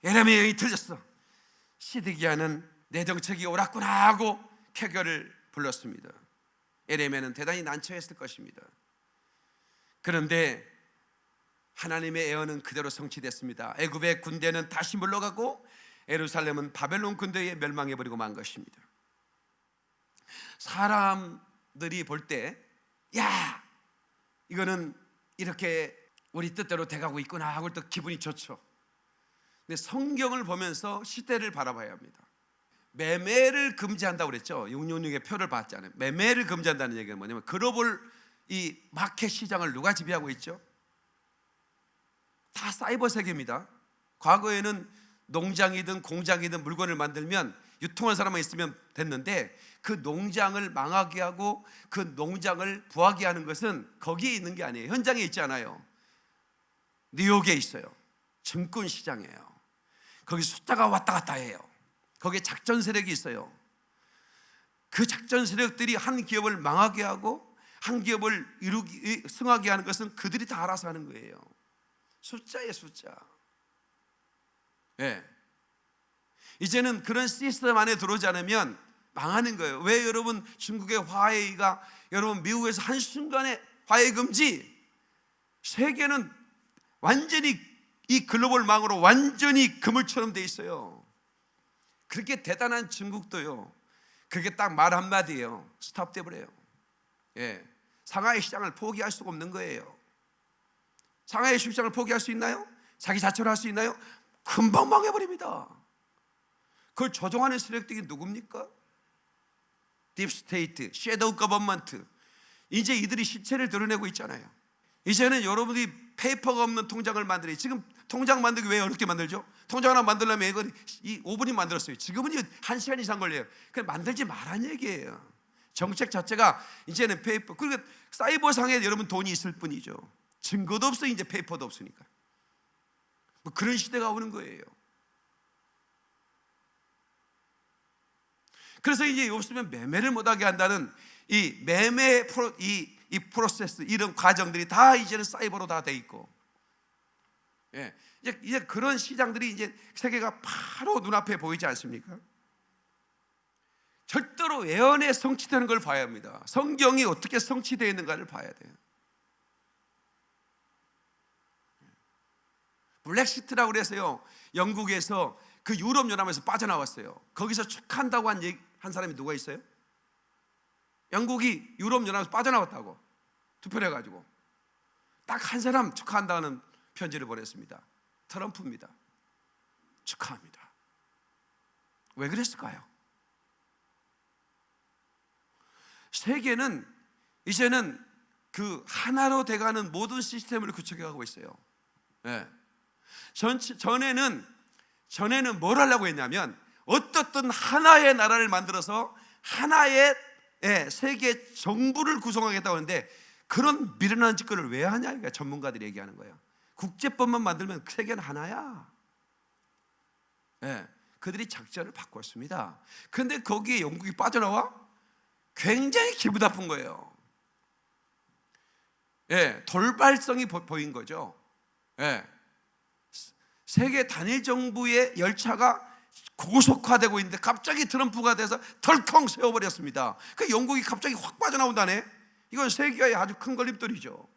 에레미야 예언이 틀렸어. 시드기야는 내 정책이 옳았구나 하고 쾌결을 불렀습니다. 에레미야는 대단히 난처했을 것입니다. 그런데 하나님의 예언은 그대로 성취됐습니다. 애굽의 군대는 다시 물러가고 예루살렘은 바벨론 군대에 멸망해 버리고 만 것입니다. 사람들이 볼 때 야, 이거는 이렇게 우리 뜻대로 돼가고 있구나 하고 또 기분이 좋죠. 근데 성경을 보면서 시대를 바라봐야 합니다. 매매를 금지한다고 그랬죠. 666의 표를 받잖아요. 매매를 금지한다는 얘기는 뭐냐면 글로벌 이 마켓 시장을 누가 지배하고 있죠? 다 사이버 세계입니다. 과거에는 농장이든 공장이든 물건을 만들면 유통한 사람만 있으면 됐는데 그 농장을 망하게 하고 그 농장을 부하게 하는 것은 거기에 있는 게 아니에요. 현장에 있지 않아요. 뉴욕에 있어요. 증권 시장이에요. 거기 숫자가 왔다 갔다 해요. 거기에 작전 세력이 있어요. 그 작전 세력들이 한 기업을 망하게 하고 한 기업을 이루기 승하게 하는 것은 그들이 다 알아서 하는 거예요. 숫자의 숫자. 예. 이제는 그런 시스템 안에 들어오지 않으면 망하는 거예요. 왜 여러분 중국의 화웨이가 여러분 미국에서 한 순간에 화웨이 금지 세계는 완전히 이 글로벌 망으로 완전히 그물처럼 돼 있어요. 그렇게 대단한 중국도요. 그게 딱 말 한마디예요. 스탑 돼 버려요. 예. 상하이 시장을 포기할 수가 없는 거예요. 상하이 시장을 포기할 수 있나요? 자기 자체로 할수 있나요? 금방 망해버립니다. 그걸 조종하는 세력들이 누굽니까? deep state, shadow government. 이제 이들이 실체를 드러내고 있잖아요. 이제는 여러분이 paper가 없는 통장을 만들어요. 지금 통장 만들기 왜 어렵게 만들죠? 통장 하나 만들려면 이걸 이 5분이 만들었어요. 지금은 1시간 이상 걸려요. 그냥 만들지 말란 얘기예요. 정책 자체가 이제는 paper. 그리고 사이버상에 여러분 돈이 있을 뿐이죠. 증거도 없어 이제 페이퍼도 없으니까. 뭐 그런 시대가 오는 거예요. 그래서 이제 없으면 매매를 못하게 한다는 이 매매 프로, 이, 이 프로세스 이런 과정들이 다 이제는 사이버로 다 돼 있고, 예, 이제 이제 그런 시장들이 이제 세계가 바로 눈앞에 보이지 않습니까? 절대로 예언에 성취되는 걸 봐야 합니다. 성경이 어떻게 성취되어 있는가를 봐야 돼요. 블랙시트라고 그래서요. 영국에서 그 유럽 연합에서 빠져나왔어요. 거기서 축한다고 한, 얘기, 한 사람이 누가 있어요? 영국이 유럽 연합에서 빠져나왔다고 투표를 해가지고 딱 한 사람 축하한다는 편지를 보냈습니다. 트럼프입니다. 축하합니다. 왜 그랬을까요? 세계는 이제는 그 하나로 돼가는 모든 시스템을 구축해가고 있어요. 예. 전, 전에는 전에는 뭘 하려고 했냐면 어떻든 하나의 나라를 만들어서 하나의 예, 세계 정부를 구성하겠다고 하는데 그런 미련한 짓거리를 왜 하냐 그러니까 전문가들이 얘기하는 거예요. 국제법만 만들면 세계는 하나야. 예, 그들이 작전을 바꿨습니다. 그런데 거기에 영국이 빠져나와 굉장히 기분 나쁜 거예요. 예, 돌발성이 보, 보인 거죠. 예, 세계 단일 정부의 열차가 고속화되고 있는데 갑자기 트럼프가 돼서 덜컹 세워버렸습니다. 그 영국이 갑자기 확 빠져나온다네. 이건 세계의 아주 큰 걸림돌이죠.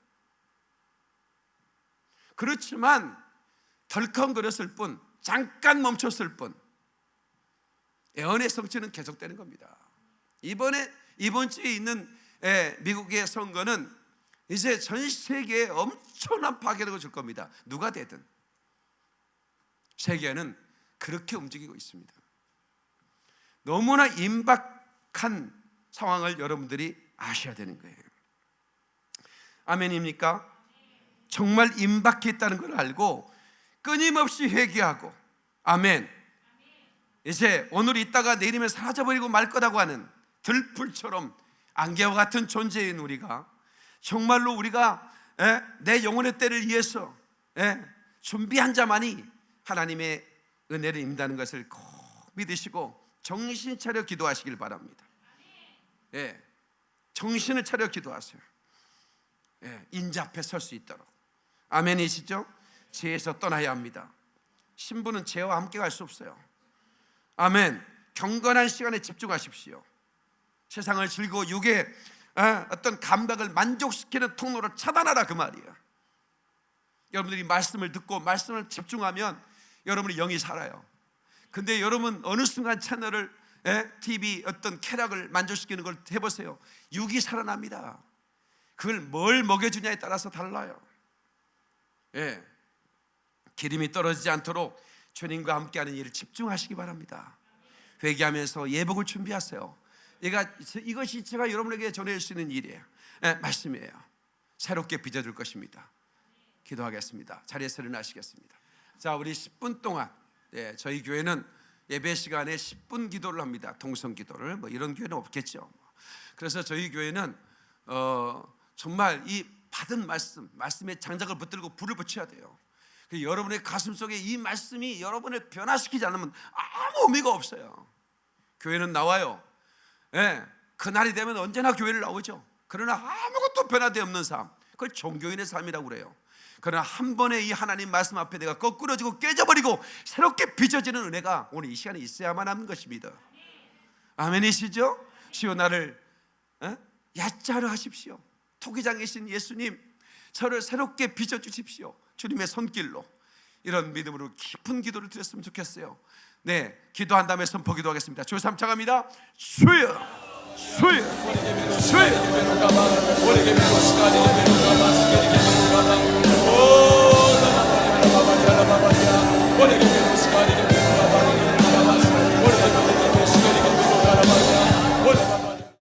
그렇지만 덜컹거렸을 뿐, 잠깐 멈췄을 뿐, 예언의 성취는 계속되는 겁니다. 이번에 이번 주에 있는 예, 미국의 선거는 이제 전 세계에 엄청난 파괴력을 줄 겁니다. 누가 되든 세계는 그렇게 움직이고 있습니다. 너무나 임박한 상황을 여러분들이 아셔야 되는 거예요. 아멘입니까? 정말 임박했다는 걸 알고 끊임없이 회개하고 아멘. 이제 오늘 있다가 내일이면 사라져버리고 말 거라고 하는 들풀처럼 안개와 같은 존재인 우리가 정말로 우리가 예, 내 영혼의 때를 위해서 예, 준비한 자만이 하나님의 은혜를 입는다는 것을 꼭 믿으시고 정신 차려 기도하시길 바랍니다. 예, 정신을 차려 기도하세요. 예, 인자 앞에 설 수 있도록 아멘이시죠? 죄에서 떠나야 합니다. 신부는 죄와 함께 갈 수 없어요. 아멘. 경건한 시간에 집중하십시오. 세상을 즐기고 육의 어, 어떤 감각을 만족시키는 통로를 차단하라 그 말이에요. 여러분들이 말씀을 듣고 말씀을 집중하면 여러분이 영이 살아요. 근데 여러분 어느 순간 채널을 예? TV 어떤 쾌락을 만족시키는 걸 해보세요. 육이 살아납니다. 그걸 뭘 먹여주냐에 따라서 달라요. 예. 기름이 떨어지지 않도록 주님과 함께하는 일을 집중하시기 바랍니다. 회개하면서 예복을 준비하세요. 얘가 이것이 제가 여러분에게 전해줄 수 있는 일이에요. 예, 말씀이에요. 새롭게 빚어줄 것입니다. 기도하겠습니다. 자리에서 일어나시겠습니다. 자, 우리 10분 동안 예, 저희 교회는 예배 시간에 10분 기도를 합니다. 동성 기도를 뭐 이런 교회는 없겠죠. 그래서 저희 교회는 어, 정말 이 받은 말씀, 말씀의 장작을 붙들고 불을 붙여야 돼요. 그 여러분의 가슴 속에 이 말씀이 여러분을 변화시키지 않으면 아무 의미가 없어요. 교회는 나와요. 예, 그날이 되면 언제나 교회를 나오죠. 그러나 아무것도 변화되어 없는 삶, 그걸 종교인의 삶이라고 그래요. 그러나 한 번에 이 하나님 말씀 앞에 내가 거꾸러지고 깨져버리고 새롭게 빚어지는 은혜가 오늘 이 시간에 있어야만 하는 것입니다. 아멘이시죠? 시오 나를 어? 야자로 하십시오. 토기장이신 예수님, 저를 새롭게 빚어 주십시오. 주님의 손길로 이런 믿음으로 깊은 기도를 드렸으면 좋겠어요. 네, 기도한 다음에 선포 기도 하겠습니다. 주 3차 갑니다. 주여, 주여, 주여. 오